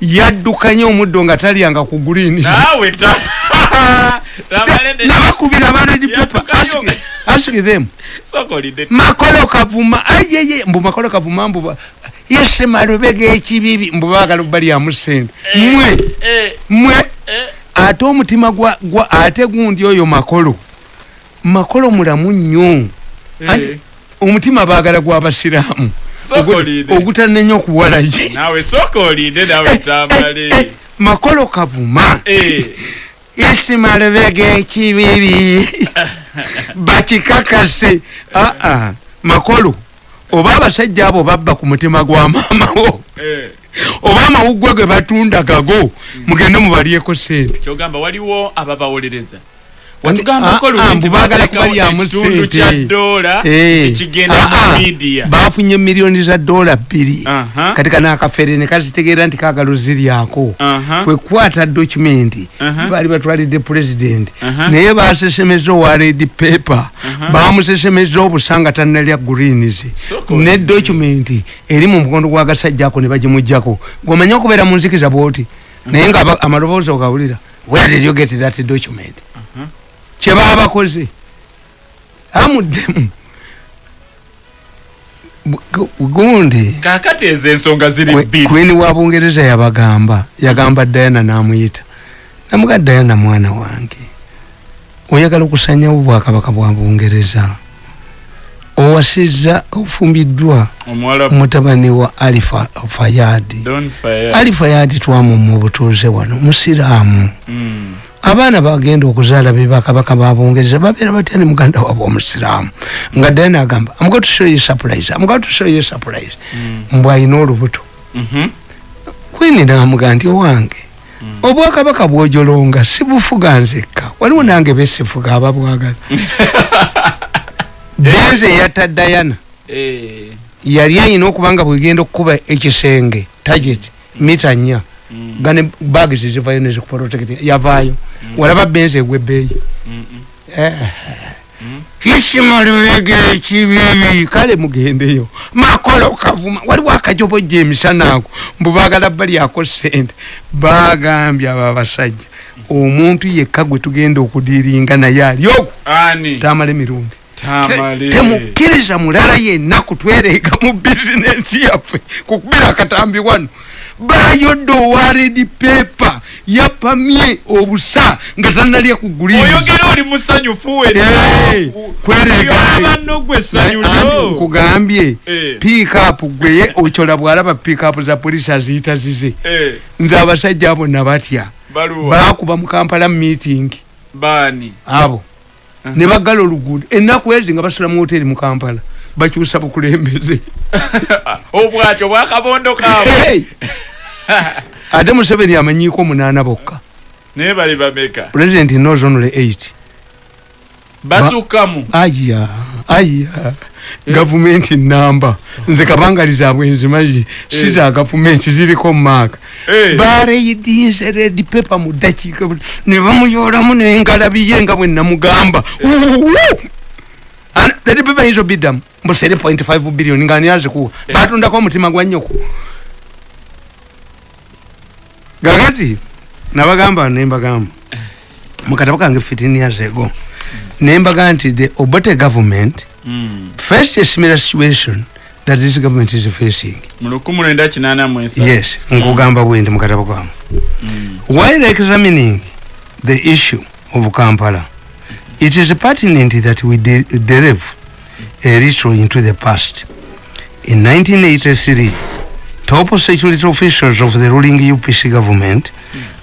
S2: Yaddukanye omuddo nga talyanga ku guliini [LAUGHS] nabakubira pepa
S1: Yaddukayo.
S2: ask them. Makolo kavuma. Ayeye mbu makolo kavuma mbu yese malubega ekibibi mbu baagala balyamu sente mwe.
S1: Eh,
S2: mwe.
S1: Eh.
S2: ate omutima gwa ate gundi oyo makolo. Makolo mulamu nnyo.
S1: Eh.
S2: omutima baagala gw'abasiraamu ogutanenya okuwalaki makolo kavuma [LAUGHS] Yese malubega ekibibi bakikakase aa makolo oba abasajja abo babba ku mutima gwa maamawo
S1: Eh.
S2: oba amawuggwe ge batunda gago? Mugende mubalyeko sente
S1: kyogamba waliwo ababawolereza
S2: Ah,
S1: watugambako
S2: ah,
S1: nti
S2: sente.
S1: kya dola
S2: Eh.
S1: tikigenda
S2: Ah, ah,
S1: mu midiya
S2: bafunye miliyoni za dola bbiri. Kati kana akafere nekazitegeera nti kagalo ziryako
S1: Aha.
S2: kwekwata dokumenti baali batwalidde pulezidenti naye basesemeza owa red paper. Bamusesemeza obusanga tannalya greens. Ne dokumenti eri mu mukondo gwagasajja ako ne bagimugjako. Gomanye okubeera mu nzikiza bwoti? Naye nga amaloboozi ogawulira where did you get that document kyebaba bakoze amuddemu gundi.
S1: Kakati ezo ensonga ziri bbiri
S2: queen wa bungereza yabagamba yagamba diana namuyita. Namuga diana mwana wange. Oyagala okusanyawo obwakabaka bwa bungereza. Owasizza ofumbiddwa mutabani wa alifa fayadi ali fayadi twamumma obutuuze wano musiraamu.
S1: Mm.
S2: Abaana bagenda okuzaala be bakabaka ba bungereza babeera batya ne muganda waabwe omusiraamu nga diana agamba I'm going to show you a surprise. I'm going to show you a surprise." mbw ayina olubuto
S1: Mhm.
S2: kwini namuga nti owange obwakabaka bwojolonga sibufuga nzekka waliwo nange besifuga ababwagala benze [LAUGHS] eyatta dayana
S1: Eh.
S2: yali ayina okuba nga bwegenda okukuba ekisenge target mita nnya gane bagi zizivayo nezikuprotect yavaayo walaba benze egwa ebbeeyi
S1: Mm-mm.
S2: kisimalubega ekibibi kale mugendeyo. Makolo kavuma. Waliwo akajobojja emisana ako mbu baagala balyako sente. Bagambye abo abasajja omuntu yekka gwe tugenda okudiringa naye ali. Ogwo
S1: ani?
S2: Tamala emirundi
S1: tamale.
S2: Temukkiriza mulala yenna kutwereega mu bizinensi yaffe. Kukubira akatambi wano bayodde owa redi pepa yapamye obusa nga tanalya ku guliizi
S1: oyogera oli musanyufu
S2: Hey, kwerega.
S1: banno gwe essanyu
S2: Anti
S1: lyo
S2: nkugambye
S1: Eh.
S2: piikapu gweye okyola bwalaba piikapu za polisi aziyita zize.
S1: Eh,
S2: nze abasajja bonna batya
S1: baluwa.
S2: Bakuba mu kampala meeting.
S1: Baani?
S2: Abo. Ne baggala oluguudo. Ennaku ezi nga basula mu hoteri mu kampala bakyusa bukulembeze. [LAUGHS]
S1: Obwatyo bwakabondo kaabwe
S2: ate [LAUGHS] museveni amanyiiko munaana bokka.
S1: Naye bali bameka.
S2: President knows only 8
S1: basukkamu
S2: aya aya gavumenti namba nze kabangalizabwe nzimazi siza gavumenti ziriko mumaaka
S1: Eh.
S2: bareyidinze red paper mu dakiika ne bamuyolamu nengalabiye nga bwe namugamba Red paper izo bidamu mbu 3.5 billion? Nga ani azikuwa batundako omutima gwa nyoko gakati nabagamba nembagamba mukatabo kange 15 years ago nembaga nti the obote government
S1: Mm.
S2: first a similar situation that this government is facing. Yes nkugamba bwendi mukatabo kange
S1: Mm.
S2: while examining the issue of kampala it is pertinent that we de- delve a little into the past. In 1983 top security officials of the ruling upc government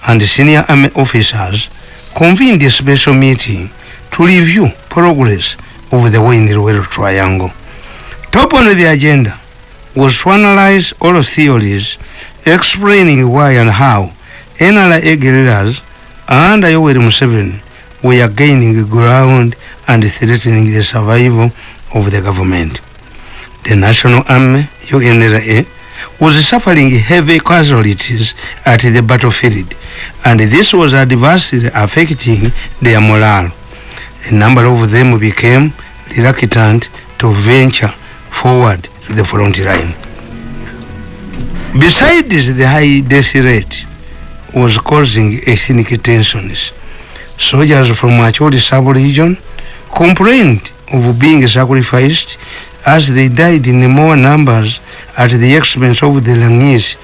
S2: and senior army officers convened a special meeting to review progress of the way in the Ruwero triangle. Top on the agenda was to analyze all theories explaining why and how NRA guerrillas and Yoweri Museveni were gaining ground and threatening the survival of the government. The National Army, UNRA, was suffering heavy casualties at the battlefield, and this was adversely affecting their morale. A number of them became reluctant to venture forward to the front line. Besides the high death rate was causing ethnic tensions. Soldiers from Macholi sub-region complained of being sacrificed as they died in more numbers at the expense of the Langis,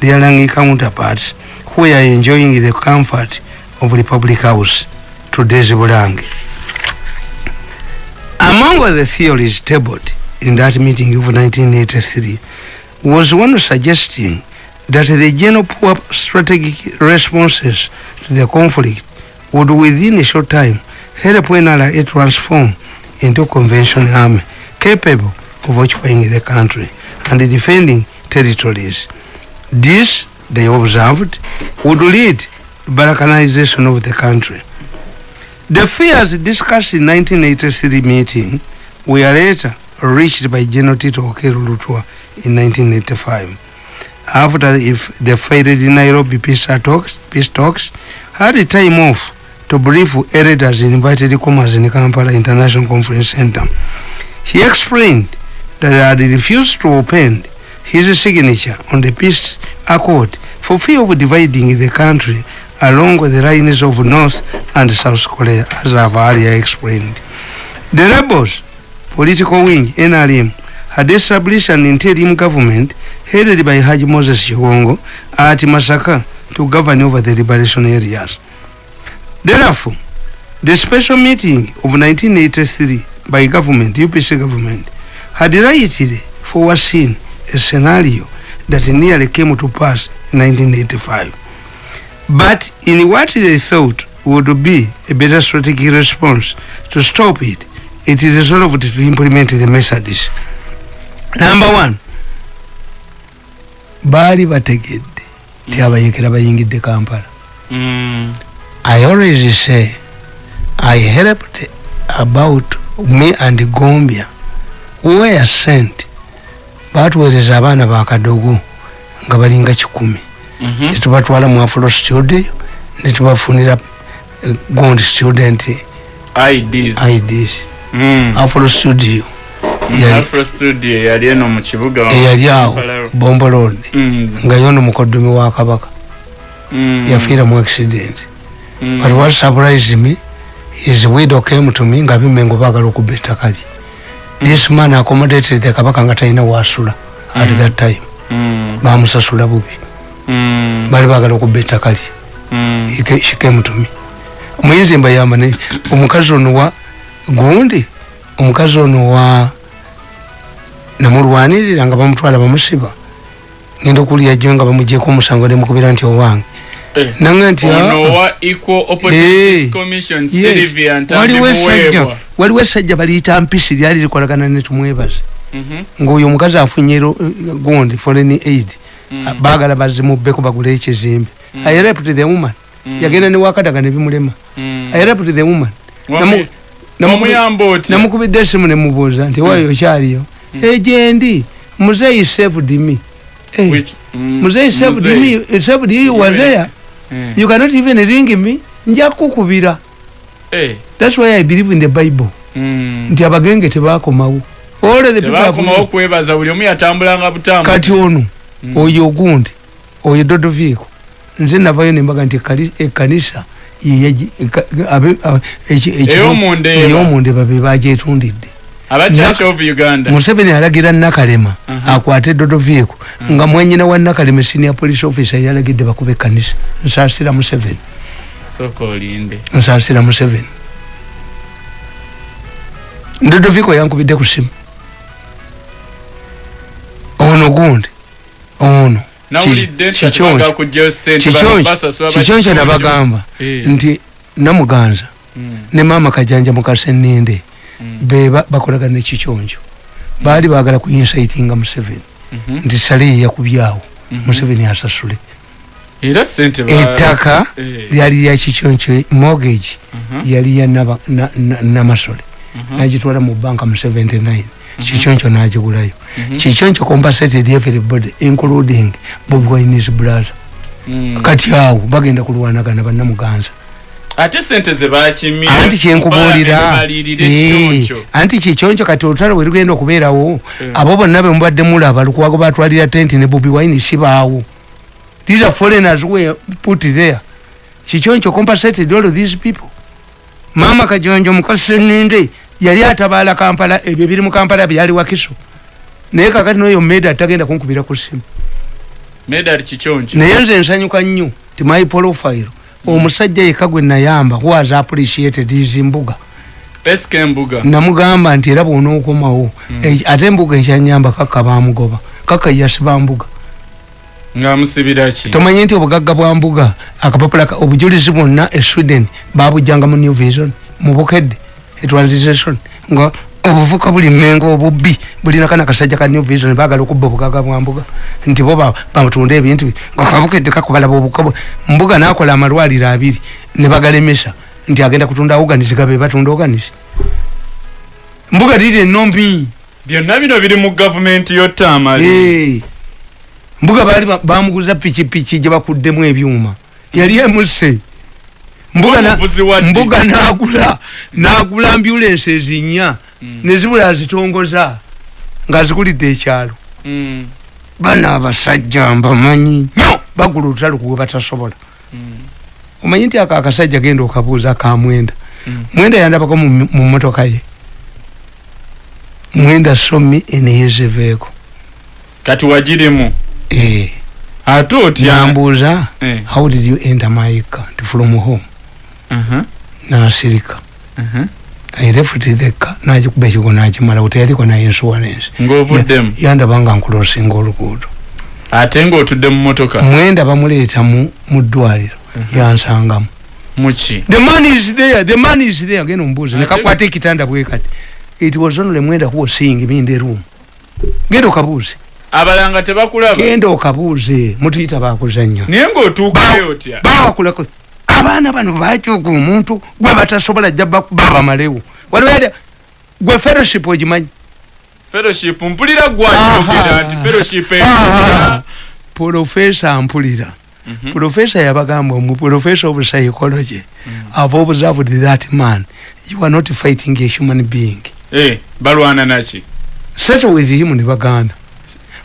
S2: their Langi counterparts, who are enjoying the comfort of Republic House today's Bulangi. Among the theories tabled in that meeting of 1983 was one suggesting that the general poor strategic responses to the conflict would within a short time help NRA transform into conventional army capable of occupying the country and defending territories. This, they observed, would lead to balkanization of the country. The fears discussed in 1983 meeting were later reached by General Tito Lutwa in 1985. After the failed Nairobi peace talks, peace talks had a time off to brief elders invited comers in Kampala International Conference Center. He explained that he had refused to open his signature on the peace accord for fear of dividing the country along with the lines of North and South Korea, as I've earlier explained. The rebels, political wing, NRM, had established an interim government headed by Haji Moses Chigongo at Masaka to govern over the liberation areas. Therefore, the special meeting of 1983 by government, UPC government, had rightly foreseen a scenario that nearly came to pass in 1985. But in what they thought would be a better strategic response to stop it, it is resolved to implement the methods. Number one, baali bategedde ti abayekera bayingidde kampala
S1: Mm.
S2: I always say i helped about me and gombia. Were sent. Batuweereza abaana bakadogo nga balinga kikumi
S1: Mhm.
S2: netubatwala mu afro studio. Netubafunira gond student
S1: IDs.
S2: ids
S1: Mm.
S2: afro studio. Yali-
S1: eno mu kibuga. Wa
S2: eyali awo bombo road.
S1: Mm.
S2: nga yono mukoddomi wa kabaka.
S1: Mm.
S2: yafiira mu accident
S1: Mm.
S2: but what surprised me his widow came to me nga bimengo baagala okubba ettaka lye this man accommodated the kabaka nga talina wasula at
S1: Mm.
S2: that time
S1: Mm.
S2: bamusasula bubi
S1: Mm.
S2: baali baagala okubba ettaka lye
S1: Mm.
S2: She came to me omuyinza mbayamba ne omukazi ono wa gundi omukazi ono wa namulwanirira nga bamutwala bamusiba ngenda okulya jjo nga bamugyeko omusango nemukubira nti owange
S1: Eh.
S2: nanga nti "Ah,
S1: wa equal opportunities
S2: Eh.
S1: commission
S2: yes,
S1: Sylvia
S2: waliwo essajja
S1: Ntambimuweebwa
S2: waliwo essajja baliyita mpisi lyali likolagana netumwebaze
S1: Mhm.
S2: ngaoyo omukazi afunye ro- gundi foreign aid
S1: Mm.
S2: baagala bazimubbeko bagule ekizimbe. I helped the woman. Yagenda ne wakadaga nebimulema i rapped the woman. Namukubidde esimu nemubuuza nti wayo okyaliyo egyendi muzeyi saved me. Eh,
S1: mm,
S2: muzeyi saved
S1: Muzeyi.
S2: me saved you you were
S1: Yeah.
S2: there
S1: Eh.
S2: you cannot even ring me nja kukubira
S1: Eh.
S2: thats why i believe in the bible
S1: Mm.
S2: nti abagenge tebakomawo kati ono
S1: Mm.
S2: oyo ogundi oyo dodoviiko nze navayo nembaga nti ekkanisa yeyaji- eka- abe- a- eki- eki-
S1: Ey'omundeeba.
S2: ey'omundeeba be bagyetundidde
S1: aba church of uganda.
S2: Museveni alagira nakalema akwate dodoviiko nga mwanyina wa nakalema senior police officer yalagidde bakuba ekkanisa. Nsaasira museveni. Nsaasira museveni. Dodoviiko yankubidde ku simu ono gundi. Ono. Kikyonjo nabagamba
S1: Eh.
S2: nti namuganza
S1: Mm.
S2: ne maama kajanja mukaseninde.
S1: Mm.
S2: Beba bakolagana nekikyonjo baali bagala kuinsaitinga museveni.
S1: Mhm.
S2: nti sale yakubyawo.
S1: Mhm.
S2: museveni asasule
S1: era sente ba-
S2: ettaka
S1: Eh.
S2: lyali lya kikyonjo mortgage yali ya na- na- namasole.
S1: Mhm.
S2: nagitwala mu banka mu 79 kikyonjo nagigulayo
S1: Mhm.
S2: kikyonjo compensated everybody including bobi wine's brother.
S1: Mm.
S2: kati awo bagenda kulwanagana bannamuganza
S1: ate sente zebakimye
S2: anti kyenkubuulira. Eh, anti kikyonjo kati olutalo bwe lugenda okubeerawo
S1: Eh.
S2: abo bonna bemubadde mulaba lukwago batwalira tenti ne bobi wine sibaawo these are foreigners were put there. Kikyonjo compensated all of these people. Maama kajonjo mukaseninde yali atabaala kampala ebyo biri mu kampala byali wakiso. Naye kakati noyo meda tagenda kunkubira ku simu.
S1: Kikyonkyo.
S2: Naye nze nsanyuka nnyo ti my profile omusajja yekka gwe nayamba has appreciated his mbuga
S1: sk embuga
S2: namugamba nti era bwonookomawo eki- ate embuga ekyanyamba kakka bamugoba kakka yasiba mbuga.
S1: Ngaamusibira ki?
S2: Tomanye nti obugagga bwa mbuga akapapula ka- obujulizi bwonna e sweden babujjanga mu new vision mu bukedde etransition nga obuvuka buli mmengo obubbi bulina kana kasajja ka new vision bagala okubba obugagga bwa mbuga. Nti bo ba- batunda ebintu bi- nga kabukedde kakubalaba obuka mbuga nakola amalwaliro abiri ne bagalemesa. Nti agenda kutunda organisi gabe batunda organisi mbuga liri enombi
S1: byonna bino biri mu gavumenti yotamali
S2: mbuga baali ba- bamuguza pikipiki gye bakuddemu ebyuma. Yali emuse. Mbuga nagula nagula ambulensi ezinya. Nezibula azitongoza ngaazikulidde ekyalo.
S1: Mm,
S2: bana abasajja mbamanyi. Nyo! Bagula olutalo kuwe batasobola.
S1: Mm,
S2: omanyi nti ako akasajja genda okabuuza ka mwenda.
S1: Mm.
S2: yandabako mu motoka ye. Mwenda somi eneyezeveeko
S1: kati wagirimu
S2: eh.
S1: ate otya?
S2: Nambuuza
S1: Eh.
S2: how did you enter my Nti from home?
S1: Mhm,
S2: nasirika
S1: mhm.
S2: i left the car nagikuba ekigo nakimala teyaliko na insurance.
S1: Ng'ovuddemu
S2: yandaba nga nkulosinga oluguudo
S1: ate ng'otudde mu motoka
S2: mwenda bamuleeta mu ddwaliro yansangamu
S1: muki
S2: the man is there the man is there. Genda omubuuza
S1: Ate-
S2: nekakwata ekitanda bwekati it was only mwenda who was seeing me in the room. Genda okabuuze.
S1: Abalanga tebakulaba?
S2: Genda okabuuze mutuyita bakuzannyo
S1: naye ng'otuukayo otya?
S2: bawakulako abaana bano bakyuka omuntu gwe batasobola jja ba- babamalewo waliwo gwe fellowship ogimanyi?
S1: Fellowship mpulira gwajogera
S2: Aha.
S1: nti fellowship
S2: profesa mpulira profesa yabagamba omu profesa of psychology ave observed that man. You are not fighting a human being.
S1: Eh, balwana naki?
S2: Settle with him ne baganda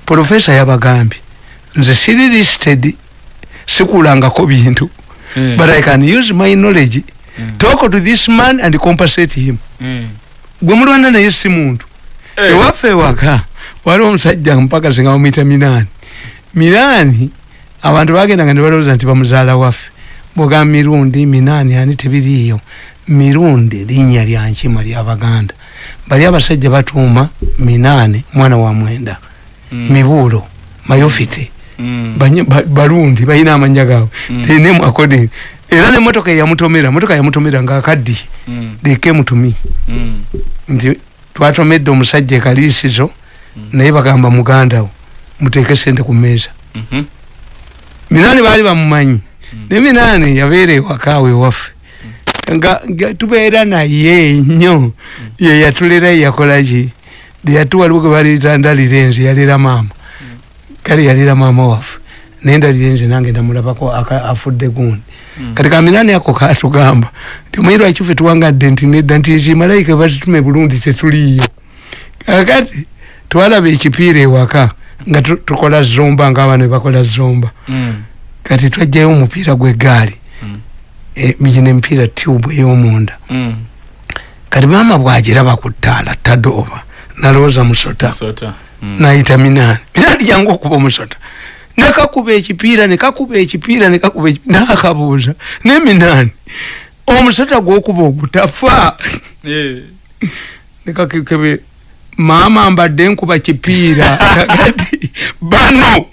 S2: profesa yabagambye nze siri listed sikulangako bintu
S1: Eh,
S2: but i can use my knowledge talk to this man and compensate him.
S1: Eh,
S2: gwe mulwana naye si muntu. Ewaffe ewaka waliwo omusajja mpaka singa bamuyita minaani minaani abantu bagendanga ne balowooza nti bamuzaala waffe. Bwogamba mirundi minaani ani tebiriiyo. Mirundi linnya lya nkima lyabaganda bali abasajja batuuma minaani mwana wa mwenda.
S1: Mm,
S2: mibuulo mayofite
S1: mm,
S2: Banye- ba- balundi balina amanya gaabwe.
S1: Mm.
S2: They name according. Era nemotoka eyamutomera motoka yamutomera came to me.
S1: Mm.
S2: nti twatomedde omusajja ekaliisizo naye bagamba mugandawo muteeke sente ku mmeeza.
S1: Mhm.
S2: minaani baali bamumanyi. Ne minani yabeera ewaka awe waffe. Nga nga tubeera naye nnyo ye yatulera yakolaki yatu waliwo ge baleeta ndalira enze yalera maama kale yalera maama waffe naye ndalira enze nange ndamulabako afudde gundi kati kaminani ako katugamba nti omanyi lwaki ffe tuwangadde nti nedda nti kimalayika batitume bulungi tetuliyo kakati twalaba ekipiira ewaka nga tu- tukola zomba ngaabaana bebakola zomba
S1: Mm.
S2: kati twajjayo omupiira gwegaali
S1: Mm.
S2: gino emipiira tube ey'omunda
S1: Mm.
S2: kati maama bwagiraba ku ttaala tadooba nalowooza musota
S1: Musota. Mm.
S2: Nayita minaani minaani jangu okuba omusota nekakuba ekipiira nekakuba ekipiira nekakuba nakabuuza ne minaani omusota gwokuba ogutafa.
S1: Eh.
S2: nekakekebe maama mbadde nkuba kipiira [LAUGHS] kakati bano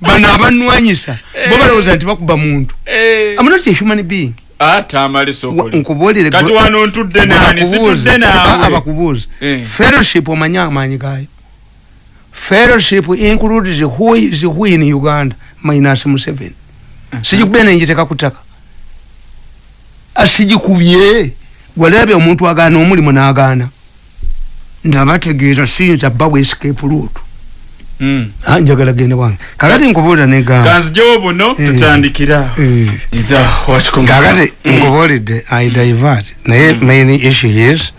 S2: bano abanwanyisa bo balowooza nti bakuba muntu.
S1: Eh.
S2: I'm not a human being? Nkubuulire abakubuuza.
S1: Eh.
S2: fellowship omanye amaanyi gayo fellowship includes who is who in uganda minus museveni. Sigikubye nenjiteka kutaka asigikubye walabye omuntu agaana omulimu n'agaana. Ndabategeeza siyinza bba escape route.
S1: Mm.
S2: Ah, njagala gende wange. Kakati nkubuulira negamba
S1: kanzijewo buno
S2: Eh.
S1: tutandikira. Wakikomo
S2: kakati nkubuulidde i divert. Naye main issue is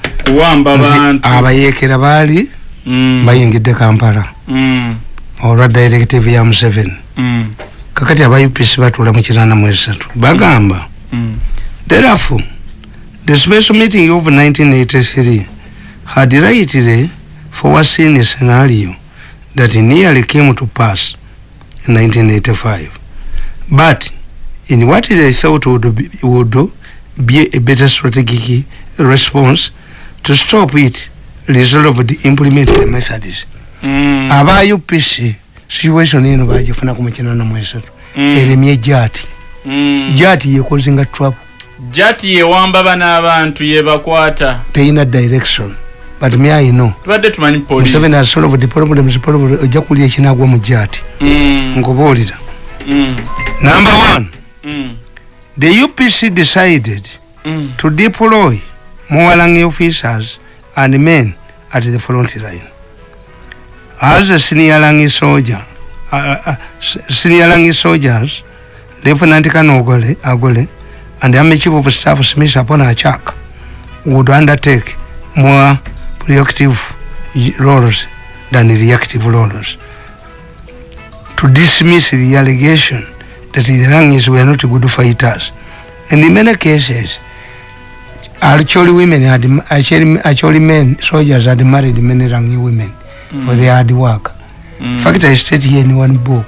S2: abayeekera baali. Bayingidde kampala
S1: Mm.
S2: olwa directive ya museveni
S1: Mm.
S2: kakati aba upc batuula mu kirana mu esatu bagamba
S1: Mm.
S2: therefore the special meeting of 1983 had rightly foreseen a scenario that nearly came to pass in 1985 but in what they thought would be, would be a better strategic response to stop it resolved implement the methods
S1: Mm.
S2: aba upc situation eno bagifuna ku mukinana mu esatu
S1: Mm.
S2: eremye jaati
S1: Mm.
S2: jaati yekozinga trouble
S1: jati yewamba bano abantu yebakwata
S2: teyina direction but me i know
S1: tubadde tumanyi
S2: museveni
S1: polisi
S2: has solved problems problem ojja kulya ekinagwa mu jaati
S1: Mm.
S2: nkubuulira
S1: Mm.
S2: number one
S1: Mm.
S2: the upc decided
S1: Mm.
S2: to deploy mowalangi officers and men at the front line. As a senior langi soldier uh, uh, s- senior langi soldiers lieutenant kanogole agole and the army chief of staff smith upon achak would undertake more proactive roles than reactive roles. To dismiss the allegation that the rangis were not good fighters. And in many cases actually women had actually, actually men soldiers had married many rangi women mm. for their hard work.
S1: Mm.
S2: in fact i state here in one book.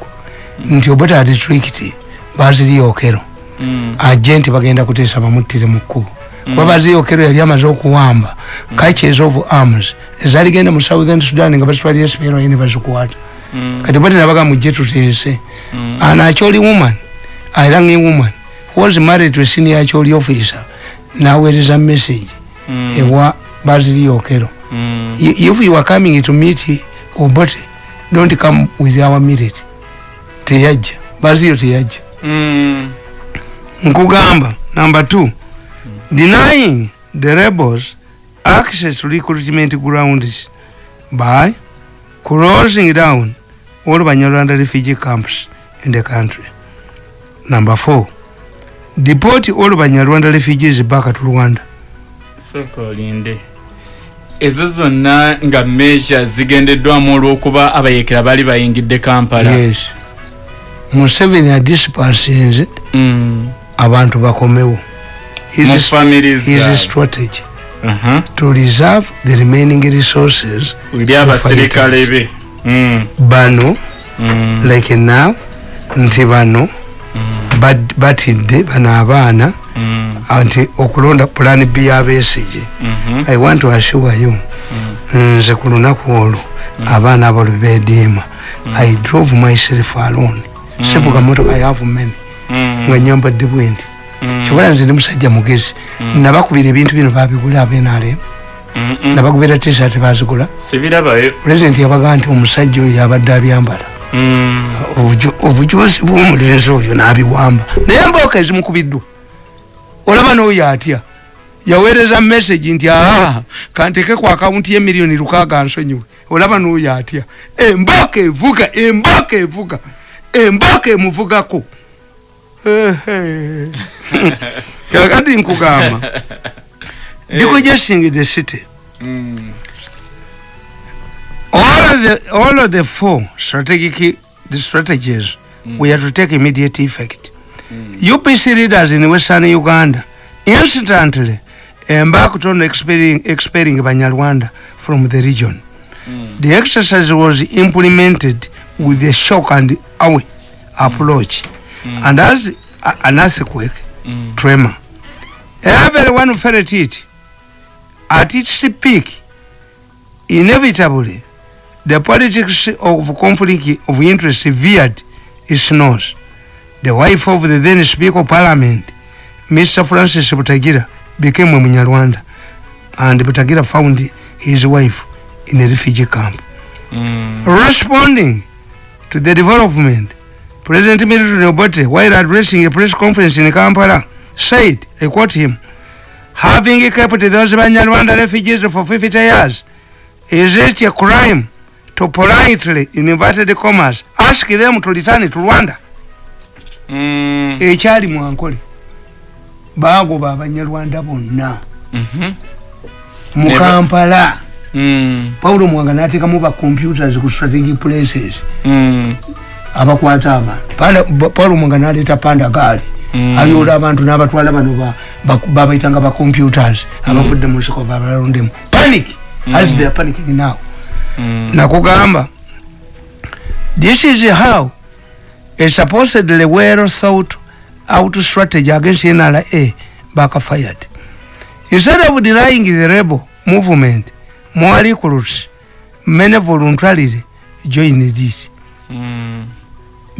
S2: Nti obota district baziriyokero
S1: Mm.
S2: agenti bagenda kuteesa bamuttire mu kkubo. Kuba baziyokero yali amaze okuwamba. Catches of arms. Ezaligenda mu southern sudan nga bazitwalira sipero ye ne bazikwata.
S1: Mm.
S2: kati bati nabaga mujje tuteese
S1: Mm.
S2: an acholi woman arangi woman was married to a senior acholi officer naweereza message
S1: Mm.
S2: ewa baziriyokero
S1: Mm.
S2: I- if you are coming to meet obote don't come with our millet teyajja baziyo teyajja
S1: Mm.
S2: nkugamba number two denying the rebels access to recruitment grounds by closing down all banyarwanda refugee camps in the country number four deport all banyarwanda refugees back to rwanda.
S1: Sooka olinde ezo zonna nga measure zigendeddwamu olw'okuba abayekera baali bayingidde kampala.
S2: Yes. Museveni adispersinze
S1: Mm.
S2: abantu bakomewo. His, his strategy?
S1: Aha.
S2: to reserve the remaining resources
S1: eri abasirikale be Mm.
S2: bano
S1: Mm.
S2: like now nti bano bad- batidde bano abaana
S1: Mm.
S2: nti okulonda plan b yabesige
S1: Mhm.
S2: i want to assure you nze ku lunaku olwo abaana abo lwe beediima. I drove myself alone. Sivuga motoka many
S1: Mm.
S2: nga nyambadde bwendi
S1: Mm.
S2: kyobola nze ndi musajja mugezi. Nabakubira ebintu bino babigula abenalem nabagubira t-shirt bazigula pulezidenti yabagaa nti omusajja oyo yabadde abyambala Obujosi bw'omulenzi oyo n'abiwamba. Naye mbooka ezimukubiddwa olaba n'oyo atya? Yaweereza message nti aa kanteke ku akawunti y'emiliyoni lukaaga nsonyiwe olaba n'oyo atya? Embooka evuga embooka evuga embooka emuvugako. [LAUGHS] Kakati nkugamba. Decongesting the city.
S1: Mm.
S2: All of the all of the four strategic the strategies mm. we have to take immediate effect mm. upc leaders in western uganda instantly embarked on expelling, expelling banyarwanda from the region mm. the exercise was implemented with a shock and awe approach mm. and as a, an earthquake mm. tremor everyone felt it at its peak inevitably the politics of conflict of interest veered its nose. The wife of the then Speaker of Parliament, Mr. Francis Butagira, became a Munyarwanda, and Butagira found his wife in a refugee camp.
S1: Mm.
S2: Responding to the development, President Milton Obote, while addressing a press conference in Kampala, said, I quote him, having kept those Banyarwanda refugees for 50 years, is it a crime to politely, in inverted commas, ask them to return to Rwanda?
S1: Mm.
S2: ekyali mwankole bagoba abanyarwanda bonna
S1: Mhm.
S2: mu
S1: Never-
S2: kampala
S1: Mm.
S2: pawulo mwanga nateekamu bacomputers ku strategic places
S1: Mm.
S2: abakwata abantu ba- paulo mwanga naleeta panda gaali
S1: Mm.
S2: ayoola abantu n'abatwala bano ba- ba- babayitanga bacomputers abavudde mu nsiko babalondemu panic as they are panicking now
S1: Mm.
S2: Nakugamba this is how a supposedly well thought out strategy against nra backfired instead of denying the rebel movement more recruits many voluntarily joined it
S1: Mm.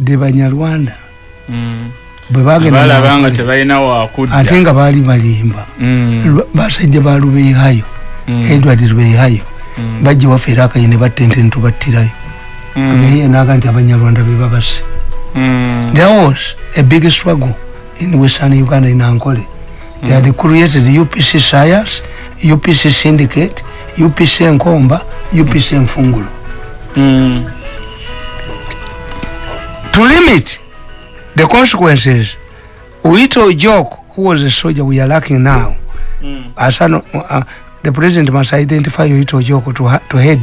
S2: the banyarwanda
S1: Mm.
S2: bwe bagenda
S1: balaba nga
S2: baali balimba
S1: Mm.
S2: Basajja ba lubeehayo
S1: Mm.
S2: edward lubeehayo
S1: Mm.
S2: bajja waffe era akaye ne battente netubattirayo
S1: Mm.
S2: lubeehayo naga nti abanyarwanda be babase
S1: Mm.
S2: there was a big struggle in western uganda in ankole they had created upc science upc syndicate upc enkomba upc enfungulu
S1: Mm.
S2: to limit the consequences Oito Jok, who was a soldier we are lacking now,
S1: Mm.
S2: as an, uh, the president must identify Oito Jok to, ha- to head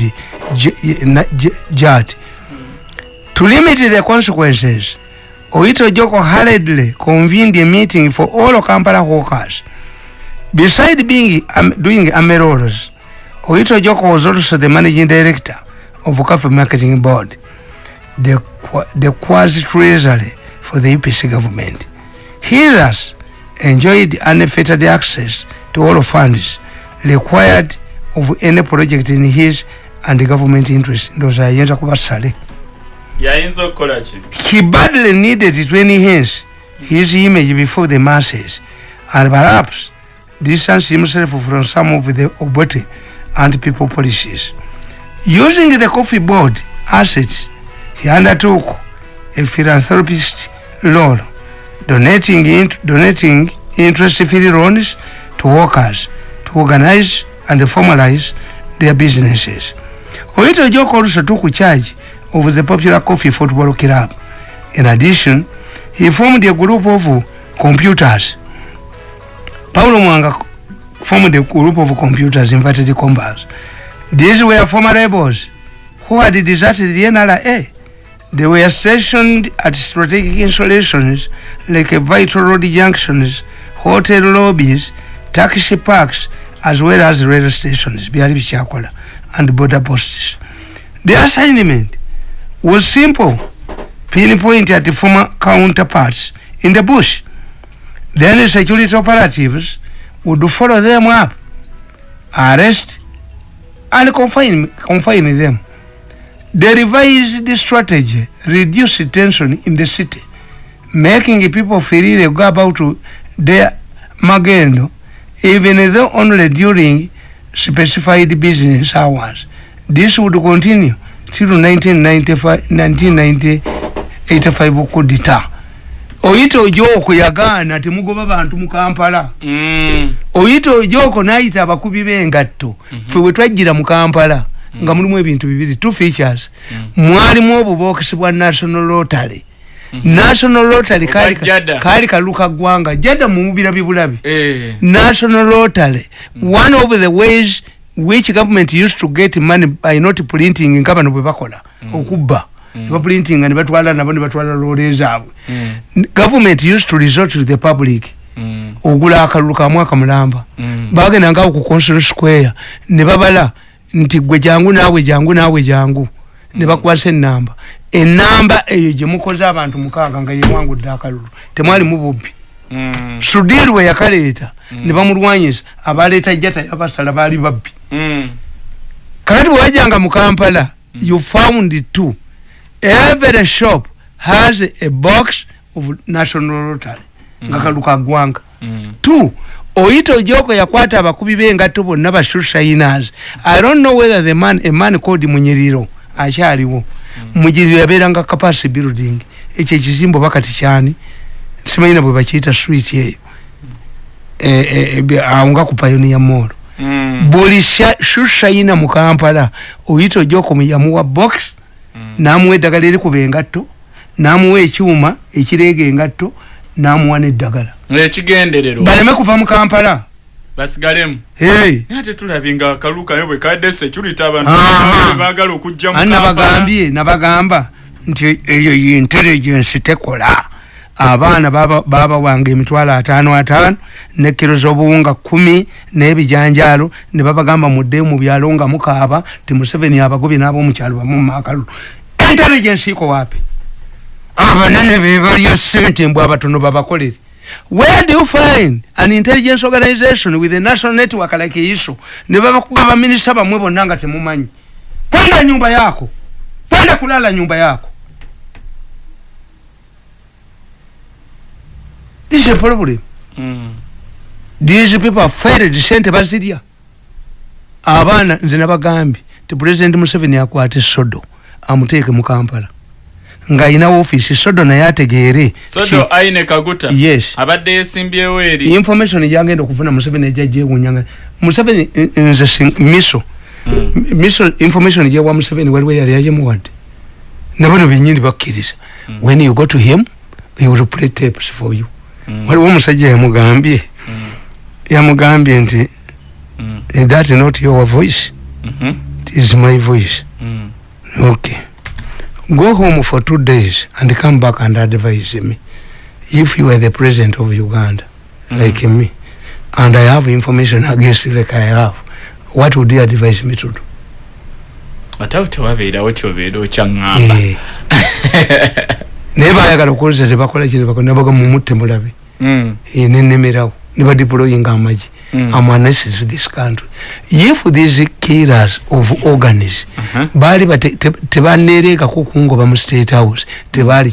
S2: JAT. To limit the consequences, Oito Joko hurriedly convened a meeting for all Kampala hawkers. Beside being um, doing amerolas, Oito Joko was also the managing director of Coffee Marketing Board, the, the quasi treasury for the UPC government. He thus enjoyed unfettered access to all funds required of any project in his and government interest. Ndowooza yayinza kuba sale.
S1: yayinza okukola ki
S2: He badly needed to enhance his image before the masses and perhaps distance himself from some of the Obote and people policies. Using the coffee board assets, he undertook a philanthropist role, donating, int- donating interest-free loans to workers to organize and formalize their businesses. Oito Joko also took charge of the popular coffee football club. In addition, he formed a group of computers. Paulo Mwanga formed a group of computers, inverted commas. These were former rebels who had deserted the NRA. They were stationed at strategic installations like vital road junctions, hotel lobbies, taxi parks, as well as rail stations, byali bikyakola, and border posts. The assignment was simple pinpoint at the former counterparts in the bush. Then security operatives would follow them up, arrest, and confine, confine them. The revised the strategy reduced tension in the city, making people freely go about to their magendo, even though only during specified business hours. This would continue till 1995 1985 kudita. Oyita ojoko yagaana temugoba bantu mu kampala.
S1: Mm.
S2: oyita ojoko nayita abakubi b'engatto. Fe bwe twajjira mu kampala nga mulimu ebintu bibiri two features. Mwalimu obubokisi bwa national rotary national rotary kaali ka-
S1: Jada.
S2: kaali kaluka ggwanga jada mumubira bibulabi
S1: Eh.
S2: national rotary one of the ways which government used to get money by not printing nga bano bwe bakola. Okubba. Nebaprintinga nebatwala nabo nebatwala loole zaabwe.
S1: Mm.
S2: government used to resort to the public.
S1: Mm.
S2: ogula akalulu ka mwaka mulamba.
S1: Mm.
S2: bagendanga ku consul square. Ne babala nti gwe jangu naawe jangu naawe jangu ne bakwasa enamba enamba eyo gye mukoze abantu mukaaga nga yewangudde akalulu temwalimu bubbi
S1: Mm.
S2: sudiru we yakaleeta ne bamulwanyisa abaleeta jata yabasala baali babbi.
S1: Mm.
S2: kakati bwe wajjanga mu kampala you found two every shop has a box of national rotary nga kaluka ggwanga.
S1: Mm.
S2: two oyita ojoko yakwata abakubi b'engatto bonna bashusainas i don't know whether the man a man called munyiriro akyaliwo. Munyiriro yabeeranga capacity building. Ekyo ekizimbo bakati kyani? Simanyina bwe bakiyita street eyo. Eh, eh, eh, awo nga ku pioneer mall.
S1: Mm.
S2: buli sha- shushaina mu kampala oyita ojoko yamuwa box namuwa eddagala erikuba engatto namuwa ekyuma ekireega engatto namuwa n'eddagala.
S1: Ekigenderero
S2: baleme kuva mu kampala
S1: basigalemu
S2: hey.
S1: naye ate tulabye nga akaluka naye bwe kadde security abantu
S2: Aha.
S1: baagala okujja
S2: nabagambye nabagamba nti eyo intelligence tekola. Abaana baba- babawanga emitwalo ataano ataano ne kiro z'obuwunga kumi n'ebijanjaalo ne babagamba mudde mu byalo nga mukaaba ti museveni abagobye n'ab'omukyalo bamu mumaakalu intelligence iko wapi? Abanene bebalya sente mbw abatono babakolere where do you find an intelligence organization with a national network like iso ne babakuba baminisita bamwe bonna nga temumanyi kwenda nyumba yako. Kwenda kulala nyumba yako. This is a problem.
S1: Mm.
S2: these people are failed sente bazirya abaana nze nabagambye ti president museveni akwate sodo amuteeke mu kampala ng'ayina ofiisi sodo naye ategeere.
S1: Sodo aine kaguta
S2: Yes.
S1: abadde yesimbyewo eri
S2: information gyagenda okufuna museveni ejja gyewunyanga museveni eh, nze si- miso.
S1: Mm.
S2: M- miso information gyewa museveni waliwo yali yagimuwadde nabano benyini bakkiriza. When you go to him he will play tapes for you.
S1: Mm.
S2: waliwo omusajja yamugambye. Yamugambye nti
S1: Mm.
S2: "Is that not your voice?
S1: Mhm.
S2: it is my voice. Okay go home for two days and come back and advise me if you are the president of uganda
S1: Mm.
S2: like me and i have information against you like i have what would you advise me to do
S1: ate awo tewabeerawo kyobeera okyaŋŋamba
S2: Eh. [LAUGHS] naye bayagala okukozesa tebakola kino nabaga mumutte mulabe
S1: Mm.
S2: Eh, nenemerawo nebadeployinga amagi
S1: Mm.
S2: amanesis to this country if these killers of organs
S1: Mhm.
S2: baali bate- te- tebaneereekako kungoba mu state house tebaali